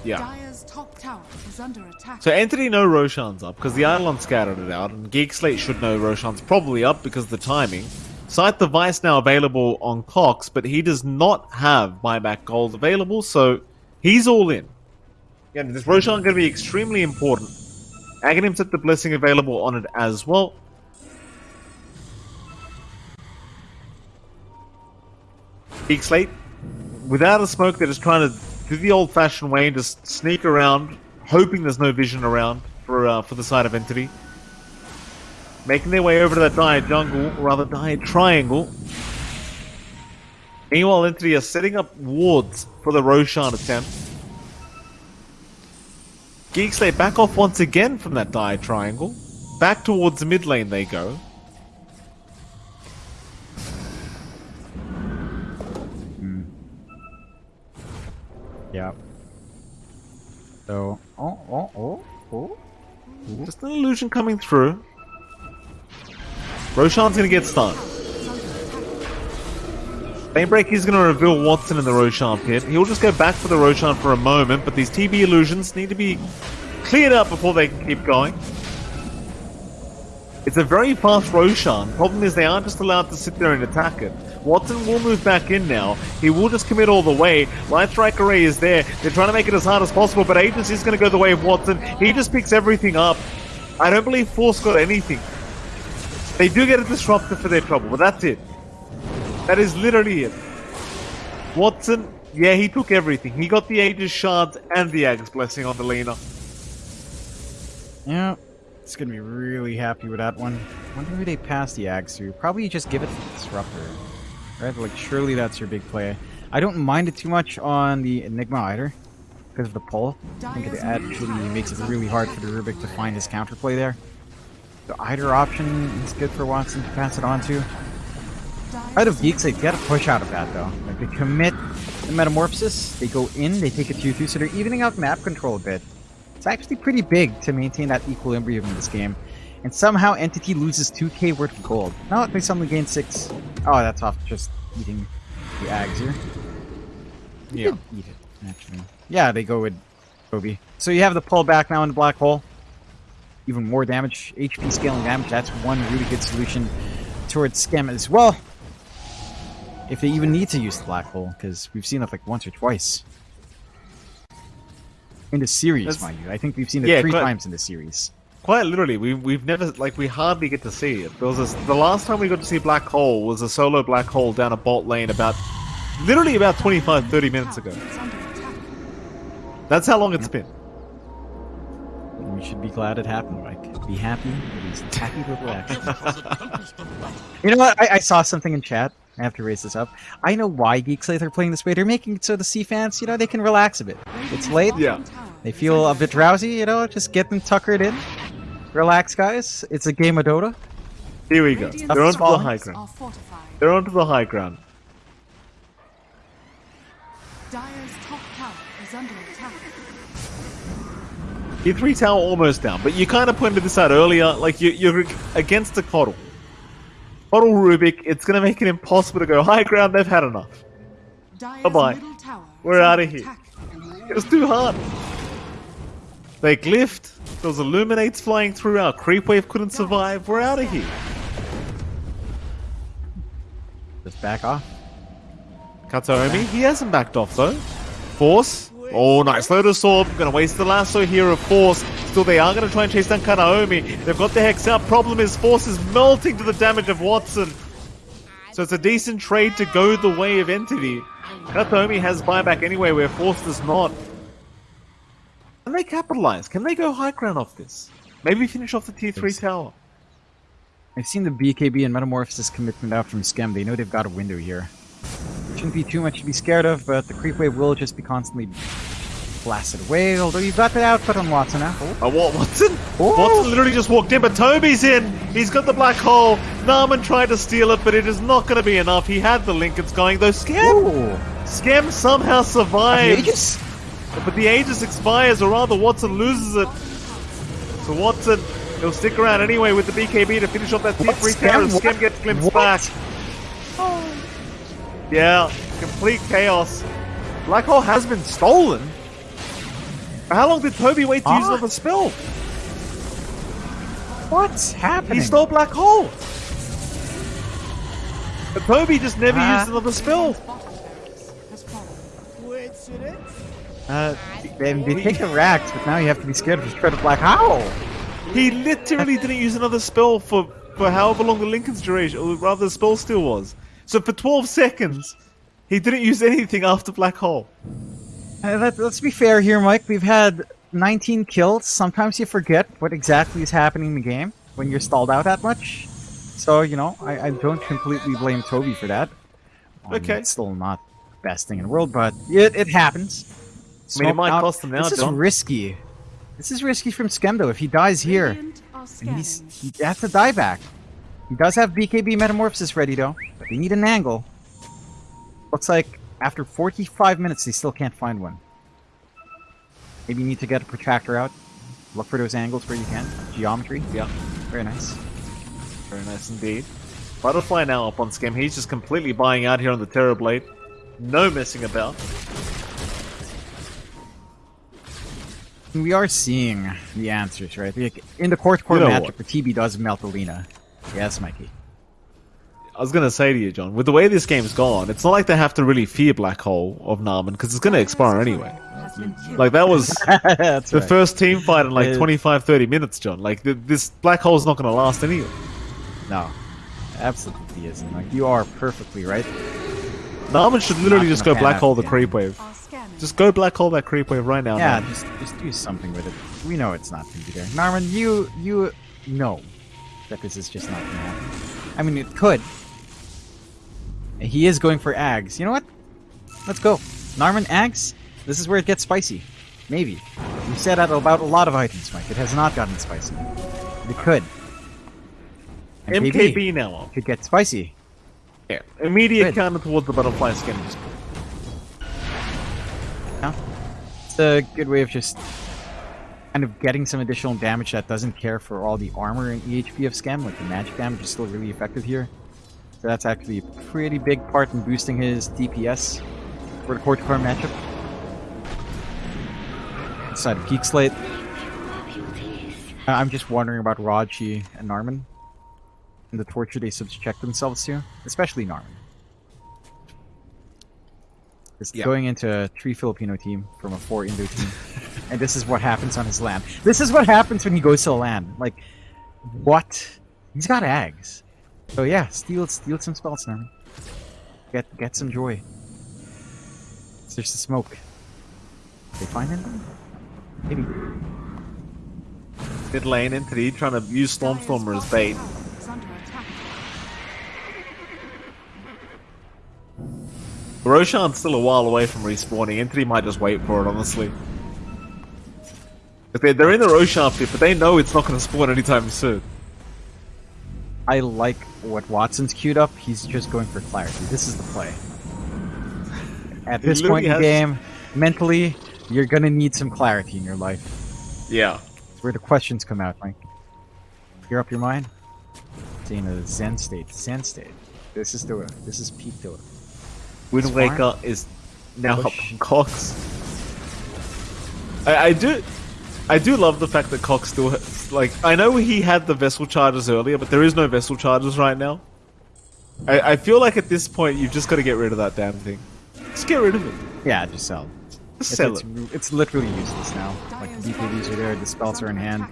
Yeah. Dire's top tower is under attack. So Entity know Roshan's up because the Eidolon scattered it out, and Geek Slate should know Roshan's probably up because of the timing. Scythe of Vyse now available on Cox, but he does not have buyback gold available, so he's all in. Yeah, this Roshan going to be extremely important. Aghanim set the blessing available on it as well. Geek Slate, without a smoke, they're just trying to do the old-fashioned way and just sneak around, hoping there's no vision around for uh, for the side of Entity. Making their way over to that dire jungle, or rather dire triangle. Meanwhile, Entity are setting up wards for the Roshan attempt. Geeks, they back off once again from that dire triangle. Back towards the mid lane they go. Yeah. So, oh, oh, oh, oh. Just an illusion coming through. Roshan's gonna get stunned. Banebreak is gonna reveal Watson in the Roshan pit. He'll just go back for the Roshan for a moment, but these TB illusions need to be cleared up before they can keep going. It's a very fast Roshan. Problem is they aren't just allowed to sit there and attack it. Watson will move back in now. He will just commit all the way. Light Strike Array is there. They're trying to make it as hard as possible, but Agency is going to go the way of Watson. He just picks everything up. I don't believe Force got anything. They do get a disruptor for their trouble, but that's it. That is literally it. Watson, yeah, he took everything. He got the Aegis Shards and the Aegis Blessing on the Lina. Yeah, it's gonna be really happy with that one. Wonder who they pass the Ags through. Probably just give it to the Disruptor. Right? Like, surely that's your big play. I don't mind it too much on the Enigma either, because of the pull. I think it actually makes it really hard for the Rubik to find his counterplay there. The either option is good for Watson to pass it on to. Out of Geeks, they gotta push out of that though. Like, they commit the Metamorphosis, they go in, they take a 2-2, so they're evening out map control a bit. It's actually pretty big to maintain that equilibrium in this game. And somehow Entity loses 2k worth of gold. No, they suddenly gain 6. Oh, that's off just eating the Ags here. Yeah. Eat it, actually. Yeah, they go with Kobe. So you have the pull back now in the black hole. Even more damage, HP scaling damage. That's one really good solution towards Skem as well. If they even need to use the black hole, because we've seen it like once or twice. In the series, That's- mind you. I think we've seen it Yeah, three quite- times in the series. Quite literally, we, we've never, like, we hardly get to see it. There was a, the last time we got to see Black Hole was a solo Black Hole down a bolt lane about, literally about 25, 30 minutes ago. Is. That's how long it's been. We should be glad it happened, Mike. Be happy, at least happy to relax. you know what? I, I saw something in chat. I have to raise this up. I know why Geek Slate are playing this way. They're making it so the C fans, you know, they can relax a bit. It's late. Yeah. They feel a bit drowsy, you know, just get them tuckered in. Relax, guys. It's a game of Dota. Here we go. They're onto the high ground. They're onto the high ground. Dire's top tower is under attack. Your three tower almost down, but you kind of pointed this out earlier. Like you, you're against the Kotl. Kotl Rubik, it's going to make it impossible to go high ground. They've had enough. Bye-bye. We're out of here. attack. It was too hard. They glyphed. There was illuminates flying through. Our creep wave couldn't survive. We're out of here. Just back off. Kataomi, he hasn't backed off though. Force. Oh, nice Lotus Orb. Gonna waste the lasso here of Force. Still, they are gonna try and chase down Kataomi. They've got the Hex out. Problem is, Force is melting to the damage of Watson. So it's a decent trade to go the way of Entity. Kataomi has buyback anyway, where Force does not. Can they capitalize? Can they go high ground off this? Maybe finish off the tier 3 tower. I've seen the BKB and Metamorphosis commitment out from Skem. They know they've got a window here. Shouldn't be too much to be scared of, but the creep wave will just be constantly blasted away. Although you've got the output on Watson now. Oh, Uh, what, Watson? Oh. Watson literally just walked in, but Toby's in. He's got the black hole. Narman tried to steal it, but it is not going to be enough. He had the Linkens going, though Skem, Ooh. Skem somehow survives. Aegis? But the Aegis expires, or rather Watson loses it. So Watson, he'll stick around anyway with the BKB to finish off that tier What? 3 Skem? tower. and Skem gets glimpsed What? back. Yeah, complete chaos. Black Hole has been stolen. How long did Toby wait to use Ah. another spell? What's happening? He stole Black Hole. But Toby just never Ah. used another spell. Has fallen. Uh, they, they take the racks, but now you have to be scared of Shred of Black. How? He literally didn't use another spell for, for however long the Linken's duration, or rather the spell still was. So for 12 seconds, he didn't use anything after Black Hole. Uh, let, let's be fair here, Mike. We've had 19 kills. Sometimes you forget what exactly is happening in the game when you're stalled out that much. So, you know, I, I don't completely blame Toby for that. Um, Okay. It's still not the best thing in the world, but it, it happens. I mean, it might out- cost him now, This is John. risky. This is risky from Skemdo. If he dies here, and he's, he has to die back. He does have BKB Metamorphosis ready, though, but they need an angle. Looks like after 45 minutes, they still can't find one. Maybe you need to get a protractor out. Look for those angles where you can. Geometry. Yeah, Very nice. very nice indeed. Butterfly now up on Skem. He's just completely buying out here on the Terror Blade. No messing about. We are seeing the answers, right? In the court core You know matchup, the TB does melt a Lina. Yes, Mikey. I was gonna say to you, John, with the way this game's gone, it's not like they have to really fear Black Hole of Narman because it's gonna expire anyway. Has been killed. Like that was (laughs) the right. first team fight in like Uh, 25, 30 minutes, John. Like th- this Black Hole's not gonna last anyway. No, absolutely isn't. Like you are perfectly right. Narman should literally just go Black Hole the yeah. creep wave. Are scanning. Just go Black Hole that creep wave right now. Yeah, Narman. just just do something with it. We know it's not going to be there. Narman, you you know that this is just not going to happen. I mean, it could. He is going for Ags. You know what? Let's go. Narman Ags. This is where it gets spicy. Maybe. You said that about a lot of items, Mike. It has not gotten spicy. It could. And MKB now could get spicy. Yeah. Immediate counter towards the butterfly skin. It's a good way of just kind of getting some additional damage that doesn't care for all the armor and EHP of Skem. Like the magic damage is still really effective here. So that's actually a pretty big part in boosting his DPS for the Core matchup. Inside of Geek Slate. Uh, I'm just wondering about Raji and Narman and the torture they subject themselves to, especially Narman. Yeah. going into a three Filipino team from a four Indo team, (laughs) and this is what happens on his land. This is what happens when he goes to a land. Like, what? He's got Ags. So yeah, steal steal some spells, Narman. Get get some joy. There's the smoke. They find him? Maybe. mid lane entity trying to use Stormstormer as bait. Roshan's still a while away from respawning. Entity might just wait for it, honestly. If They're, they're in the Roshan pit, but they know it's not going to spawn anytime soon. I like what Watson's queued up. He's just going for clarity. This is the play. At this point in the game, mentally, you're gonna need some clarity in your life. Yeah. It's where the questions come out, Mike. Clear up your mind. Stay in a Zen state. Zen state. This is Dota. This is peak Dota. Wind Smart. Waker is now up Push. on (laughs) Cox. I, I do, I do love the fact that Cox still has, like I know he had the vessel charges earlier, but there is no vessel charges right now. I, I feel like at this point you've just got to get rid of that damn thing. Just get rid of it. Yeah, just sell. Just It's, sell it's, it. it's literally useless now. Like the BKBs are there, the spells are in hand.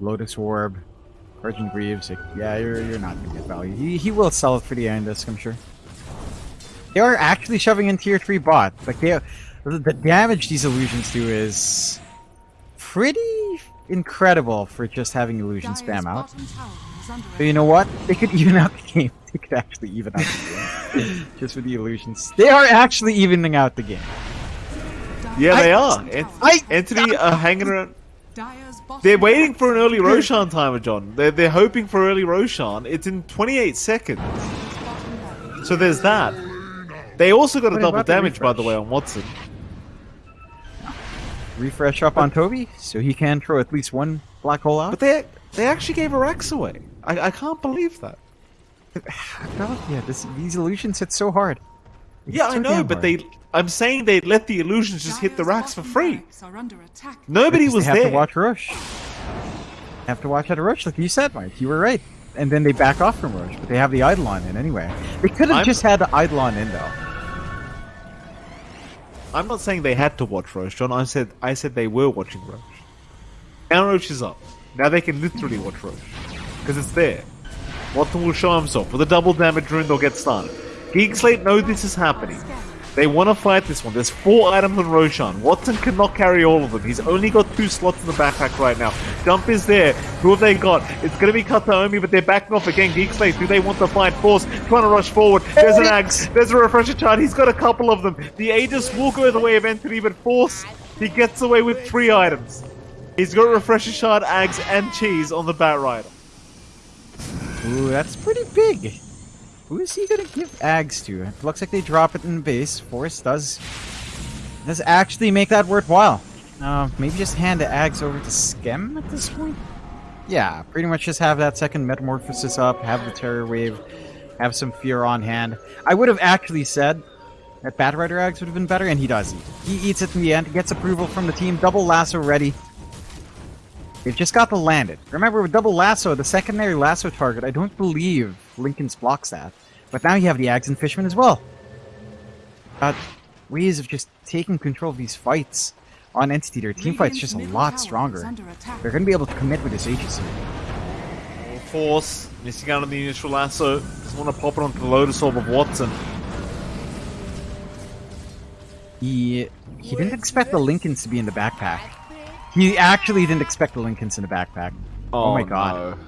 Lotus Orb, Virgin Greaves. Like, yeah, you're you're not gonna get value. He, he will sell it for the end disc, I'm sure. They are actually shoving in tier three bots. Like they, the the damage these illusions do is pretty incredible for just having illusion spam out. bottom tower is under But you know what? They could (laughs) even out the game. They could actually even out the game. (laughs) just with the illusions. They are actually evening out the game. Yeah, Dire's they bottom are. tower- Ent- I- are hanging around. They're waiting for an early Roshan timer, John. They're, they're hoping for early Roshan. It's in 28 seconds. So there's that. They also got a double about the damage, by the way, on Watson. Refresh up on Toby, so he can throw at least one black hole out. But they they actually gave her axe away. I, I can't believe that. (sighs) No, yeah, this, these illusions hit so hard. Yeah, It's I know, but hard. they. I'm saying they let the illusions just hit the Dire's racks for free. under attack. Nobody was they have there. to watch Rosh. Have to watch out of Rosh, like you said, Mike. You were right. And then they back off from Rosh, but they have the Eidolon in anyway. They could have just had the Eidolon in though. I'm not saying they had to watch Rosh, John. I said I said they were watching Rosh. Now Rosh is up. Now they can literally watch Rosh because it's there. Watson will show himself with a double damage rune. They'll get started. Geek Slate know this is happening. They want to fight this one. There's four items on Roshan. Watson cannot carry all of them. He's only got two slots in the backpack right now. Jump is there. Who have they got? It's going to be Kataomi, but they're backing off again. Geek Slate, do they want to fight Force? Trying to rush forward. There's an Axe. There's a Refresher Shard. He's got a couple of them. The Aegis will go the way of Entity, but Force, he gets away with three items. He's got Refresher Shard, Ags, and Cheese on the Bat Rider. Ooh, that's pretty big. Who is he gonna give Ags to? It looks like they drop it in base. Force does does actually make that worthwhile. Uh, maybe just hand the Ags over to Skem at this point? Yeah, pretty much just have that second Metamorphosis up, have the Terror Wave, have some Fear on hand. I would have actually said that Bat Rider Ags would have been better, and he does eat. He eats it in the end, gets approval from the team, double lasso ready. They've just got to land it. Remember, with double lasso, the secondary lasso target, I don't believe Linken's blocks that. But now you have the Ags and Fishman as well. Got ways of just taking control of these fights on Entity. Their team fight's just a lot stronger. They're going to be able to commit with this Aegis. Force, missing out on the initial lasso. Doesn't want to pop it onto the Lotus Orb of Watson. He he didn't expect the Linkens to be in the backpack. He actually didn't expect the Linkens in the backpack. Oh, oh my god.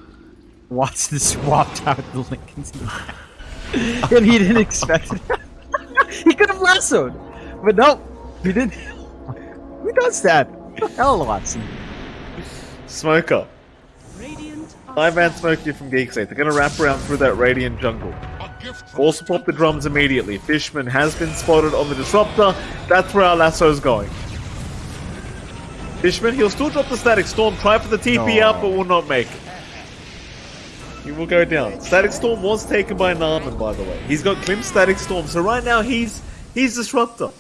Watson swapped out the Linkens in the back. (laughs) and he didn't expect it. (laughs) he could have lassoed. But no, he didn't. (laughs) Who does that? The hell, Watson? Smoker. up. Radiant are Five man smoke you from Geek Slate. They're going to wrap around through that Radiant jungle. Also pop the drums immediately. Fishman has been spotted on the Disruptor. That's where our lasso's going. Fishman, he'll still drop the Static Storm. Try for the TP No. out, but will not make it. He will go down. Static Storm was taken by Narman, by the way. He's got Klim Static Storm, so right now he's he's Disruptor.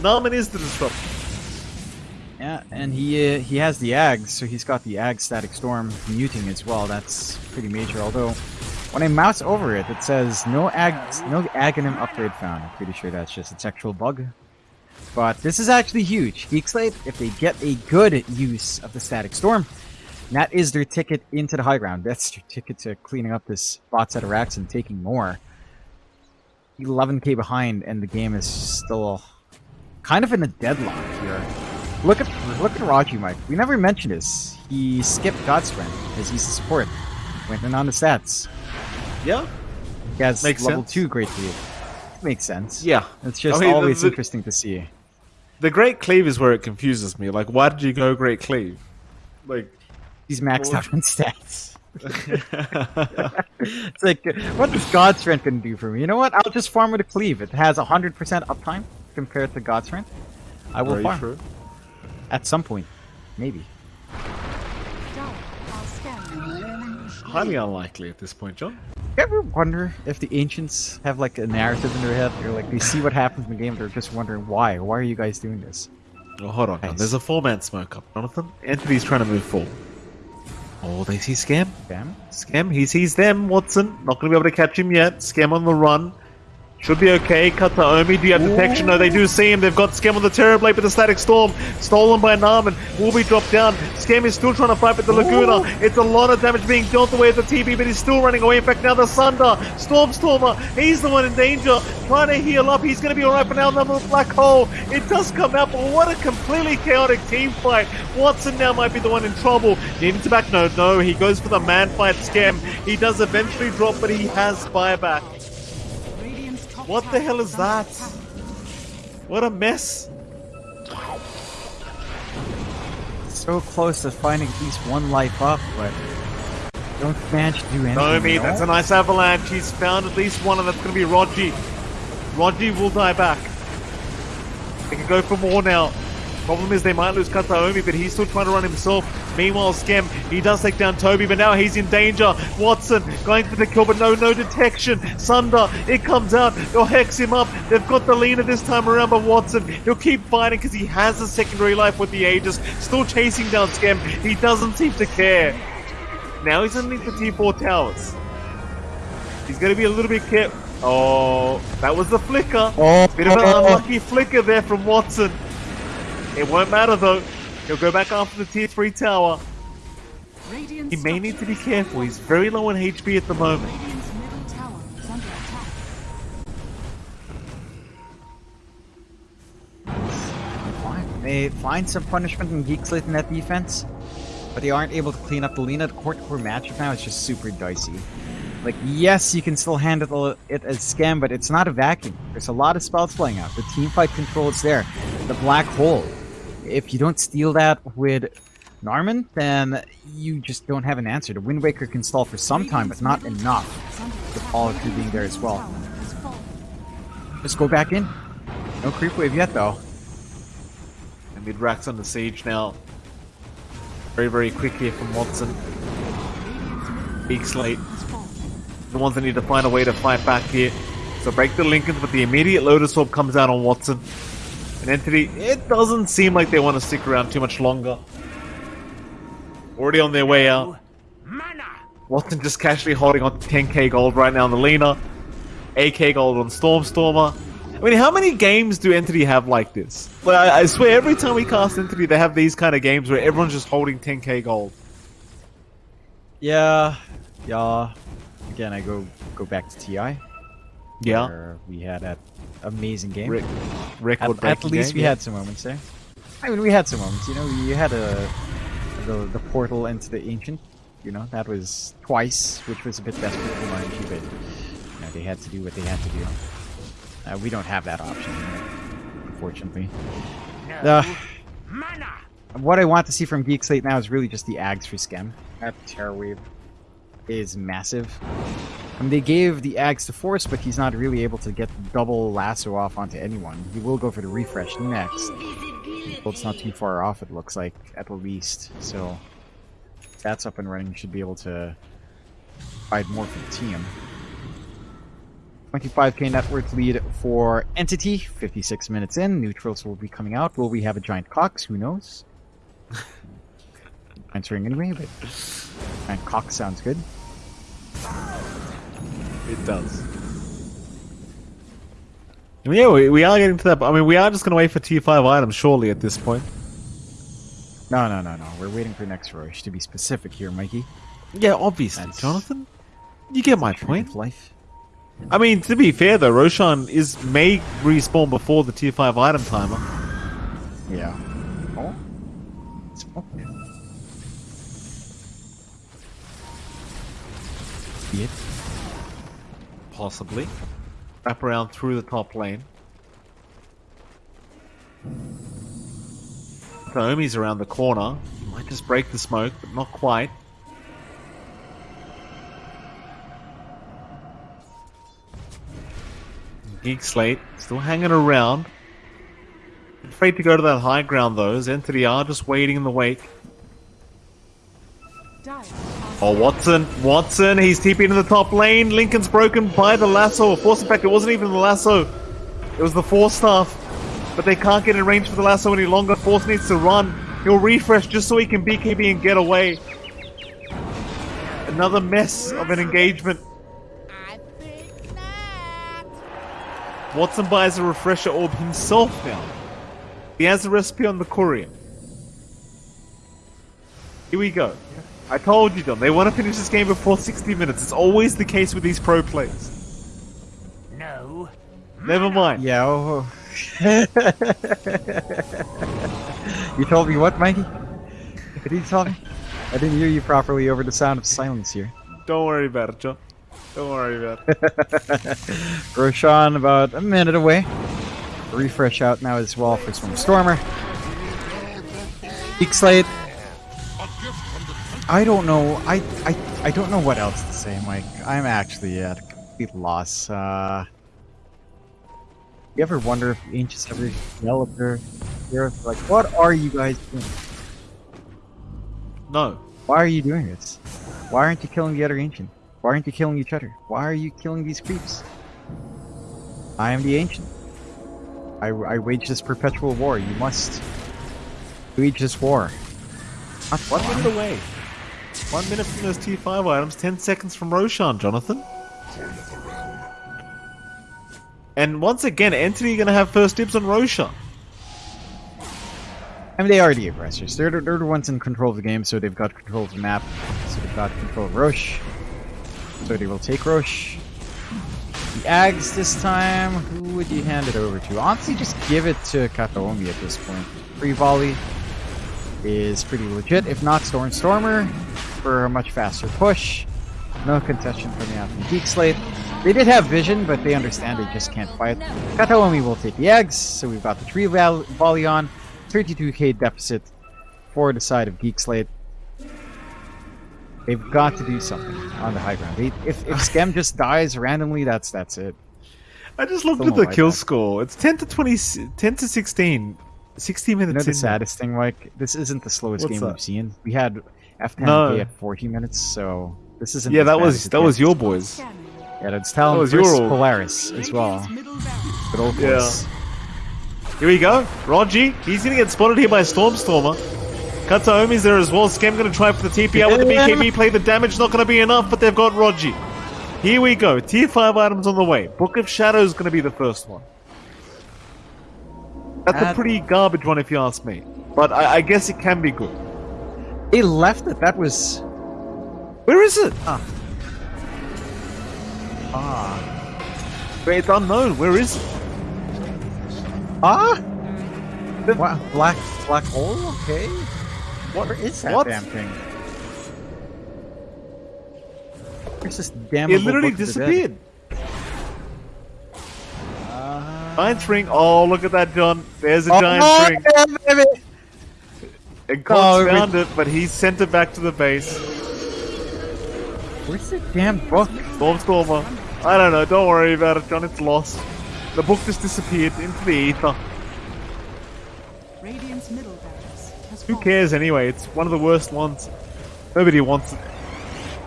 Narman is the Disruptor. Yeah, and he uh, he has the Ags, so he's got the Ag Static Storm muting as well. That's pretty major. Although, when I mouse over it, it says no Ag no Aghanim upgrade found. I'm pretty sure that's just a textual bug. But this is actually huge. Geek Slate, if they get a good use of the Static Storm, that is their ticket into the high ground. That's their ticket to cleaning up this bot set of racks and taking more. 11k behind, and the game is still kind of in a deadlock here. Look at look at Raji, Mike. We never mentioned this. He skipped God Strength because he's the support. Went in on the stats. Yeah? He has Makes level sense. two great cleave. Makes sense. Yeah. It's just I mean, the- always the- interesting to see. The Great Cleave is where it confuses me. Like, why did you go Great Cleave? Like, He's maxed out on stats. (laughs) it's like, what is God Strength to do for me? You know what? I'll just farm with a cleave. It has 100% uptime compared to God Strength. I will farm. true. At some point. Maybe. Dire are scanning. Highly unlikely at this point, John. You ever wonder if the ancients have like a narrative in their head? They're like they see what happens in the game, they're just wondering why? Why are you guys doing this? Oh, hold on. Nice. There's a four-man smoke up, Jonathan. Entity's trying to move forward. Oh, they see Skem. Bam. Skem, he sees them, Watson. Not going to be able to catch him yet. Skem on the run. Should be okay. Kataomi, do you have detection? No, they do see him. They've got Skem on the Terror Blade with the Static Storm. Stolen by Narman. Will be dropped down. Skem is still trying to fight with the Laguna. It's a lot of damage being dealt away at the TB, but he's still running away. In fact, now the Sunder. Stormstormer. He's the one in danger. Trying to heal up. He's going to be alright for now. Another Black Hole. It does come out, but what a completely chaotic team fight. Watson now might be the one in trouble. Needing to back. No, no. He goes for the man fight Skem. He does eventually drop, but he has buyback. What the hell is that? What a mess. so close to finding at least one life up, but don't manage to do anything. No? that's a nice avalanche. He's found at least one, and that's going to be Raji. Raji will die back. They can go for more now. Problem is they might lose Kataomi, but he's still trying to run himself. Meanwhile, Skem, he does take down Toby, but now he's in danger. Watson going for the kill, but no, no detection. Sunder, it comes out. They'll hex him up. They've got the Lina this time around, but Watson, he'll keep fighting because he has a secondary life with the Aegis. Still chasing down Skem. He doesn't seem to care. Now he's underneath the T4 towers. He's going to be a little bit careful. Oh, that was the flicker. Oh, Bit of an unlucky flicker there from Watson. It won't matter though. He'll go back after the tier 3 tower. He may need to be careful. He's very low on HP at the moment. Radiant's middle tower is under attack. Fine. They find some punishment in Geek Slate in that defense, but they aren't able to clean up the Lina. The court to core matchup now is just super dicey. Like, yes, you can still handle it as Skem, but it's not a vacuum. There's a lot of spells playing out. The team fight control is there. The black hole. If you don't steal that with Narman, then you just don't have an answer. The Wind Waker can stall for some time, but not enough. All of you being there as well. Just go back in. No creep wave yet, though. And mid on the Sage now. Very, very quick here from Watson. Big slate. The ones that need to find a way to fight back here. So break the Linkens, but the immediate Lotus Orb comes out on Watson. An entity, it doesn't seem like they want to stick around too much longer. Already on their way out. Watson just casually holding on to 10k gold right now on the Lina. 8k gold on Stormstormer. I mean, how many games do Entity have like this? Like, I, I swear, every time we cast Entity, they have these kind of games where everyone's just holding 10k gold. Yeah, yeah. Again, I go go back to TI. Yeah. where we had that amazing game. Re- at, record at least we yeah. had some moments there. I mean, we had some moments. You know, we had a the, the portal into the ancient. You know, that was twice, which was a bit desperate for RNG, but you know, they had to do what they had to do. Uh, we don't have that option, unfortunately. No! Uh, Mana! what I want to see from Geek Slate now is really just the Ags for Skem. That Terror Wave is massive. I mean, they gave the Ags to Force, but he's not really able to get double lasso off onto anyone. He will go for the refresh next. Well, it's not too far off, it looks like, at the least. So, that's up and running, you should be able to provide more for the team. 25k net worth lead for Entity, 56 minutes in. Neutrals will be coming out. Will we have a giant Cox? Who knows? Answering anyway, but giant Cox sounds good. It does. Yeah, we, we are getting to that. I mean, we are just going to wait for tier 5 items, surely, at this point. No, no, no, no. We're waiting for next Rosh to be specific here, Mikey. Yeah, obviously, That's- Jonathan. You get my point. Life. I mean, to be fair though, Roshan is may respawn before the tier 5 item timer. Yeah. It? Possibly. Wrap around through the top lane. Naomi's around the corner. He might just break the smoke, but not quite. Geek Slate still hanging around. Afraid to go to that high ground though, as Entity are just waiting in the wake. Are Oh, Watson, Watson, he's TP'd in the top lane. Linken's broken by the lasso. Force, in fact, it wasn't even the lasso. It was the Force staff. But they can't get in range for the lasso any longer. Force needs to run. He'll refresh just so he can BKB and get away. Another mess of an engagement. Watson buys a refresher orb himself now. He has the recipe on the courier. Here we go. I told you, Don. They want to finish this game before 60 minutes. It's always the case with these pro plays. No! Never mind. Yeah. Oh. oh. (laughs) you told me what, Mikey? What did you tell me? I didn't hear you properly over the sound of silence here. Don't worry about it, John. Don't worry about it. (laughs) Roshan about a minute away. Refresh out now as well for Storm Stormer. Geek Slate I don't know. I, I I don't know what else to say, Mike. I'm actually at a complete loss. Uh, you ever wonder if ancients ever yell there? They're like, what are you guys doing? No. Why are you doing this? Why aren't you killing the other ancient? Why aren't you killing each other? Why are you killing these creeps? I am the ancient. I, I wage this perpetual war. You must wage this war. Not fun. minute away. One minute from those tier 5 items, 10 seconds from Roshan, Jonathan. And once again, Entity gonna have first dibs on Roshan. I mean, they are the aggressors. They're, the- they're the ones in control of the game, so they've got control of the map. So they've got control of Rosh. So they will take Rosh. The Aghs this time, who would you hand it over to? Honestly, just give it to Kataomi at this point. Tree volley is pretty legit. If not, Stormstormer for a much faster push. No contention coming the from Geek Slate. They did have vision, but they understand they just can't fight. Kataomi will take the eggs, so we've got the tree val- volley on. 32k deficit for the side of Geek Slate. They've got to do something on the high ground. They, if if (laughs) Skem just dies randomly, that's that's it. I just looked Someone at the kill that. score. It's 10 to 20, 10 to 16. 60 minutes You know the saddest thing, Mike? This isn't the slowest What's game that? we've seen. We had F10K No. at 40 minutes, so this isn't. Yeah, that was as it that was your boys. Yeah, that's Talon was versus your- Polaris as well. Radiant's middle barracks. Good old Yeah. Here we go. Raji, he's gonna get spotted here by Stormstormer. Kataomi's there as well. Skem gonna try for the TP out with the BKB play. The damage not gonna be enough, but they've got Raji. Here we go. Tier 5 items on the way. Book of Shadows gonna be the first one. That's a pretty garbage one if you ask me. But I, I guess it can be good. They left it. That was Where is it? ah. Wait, It's unknown. Where is it? Ah. The- Wow, black black hole. Okay. What is that What? damn thing? Where's this damn? It literally disappeared. Uh, Giant ring. Oh, look at that, John. There's a oh, giant ring. Yeah, baby. And Cox Oh, found it, but he sent it back to the base. Where's the damn book? Stormstormer. I don't know. Don't worry about it, John. It's lost. The book just disappeared into the ether. Radiant's middle has Who cares anyway? It's one of the worst ones. Nobody wants it.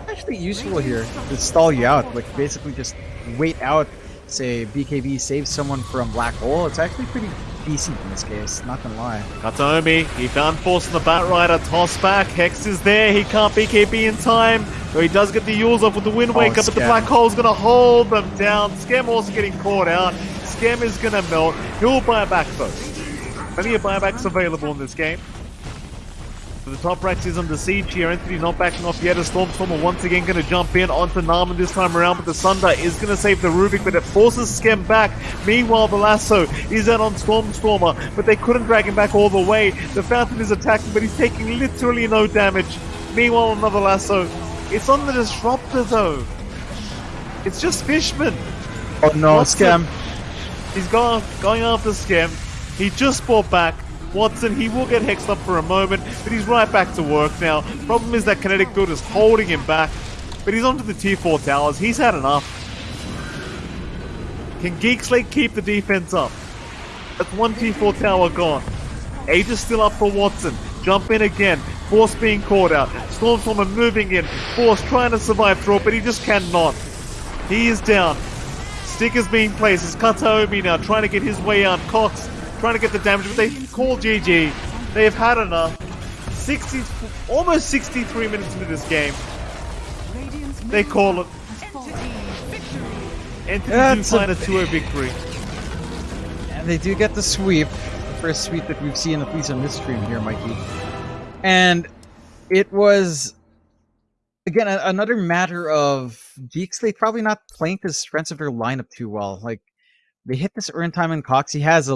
Actually useful here to stall you out. Like basically just wait out. Say BKB saves someone from black hole. It's actually pretty decent in this case. Not gonna lie. Kataomi, he found Force on the Bat Rider. Toss back. Hex is there. He can't BKB in time. So he does get the Euls off with the Wind Waker, oh, but the. Black Hole's gonna hold them down. Skem also getting caught out. Skem is gonna melt. He'll buy back though. Plenty of buybacks available in this game. So the top racks is under siege here. Entity not backing off yet. A Stormstormer once again going to jump in onto Narman this time around, but the Sunder is going to save the Rubik, but it forces Skem back. Meanwhile, the Lasso is out on Stormstormer, but they couldn't drag him back all the way. The Fountain is attacking, but he's taking literally no damage. Meanwhile, another Lasso. It's on the Disruptor though. It's just Fishman. Oh no, What's Skem. He's going going after Skem. He just bought back. Watson, he will get hexed up for a moment, but he's right back to work now. Problem is that kinetic build is holding him back, but he's onto the tier 4 towers. He's had enough. Can Geek keep the defense up? That's one tier 4 tower gone. Age is still up for Watson. Jump in again. Force being caught out. Stormstormer moving in. Force trying to survive through it, but he just cannot. He is down. Stickers being placed. It's Kataomi now trying to get his way out. Cox trying to get the damage, but they call GG. They have had enough. 60, almost 63 minutes into this game. They call it. Entity That's a find a 2-0 victory. And they do get the sweep. The First sweep that we've seen, at least on this stream here, Mikey. And it was, again, another matter of Geek Slate probably not playing the strengths of their lineup too well. Like, they hit this Urn time in Cox. He has a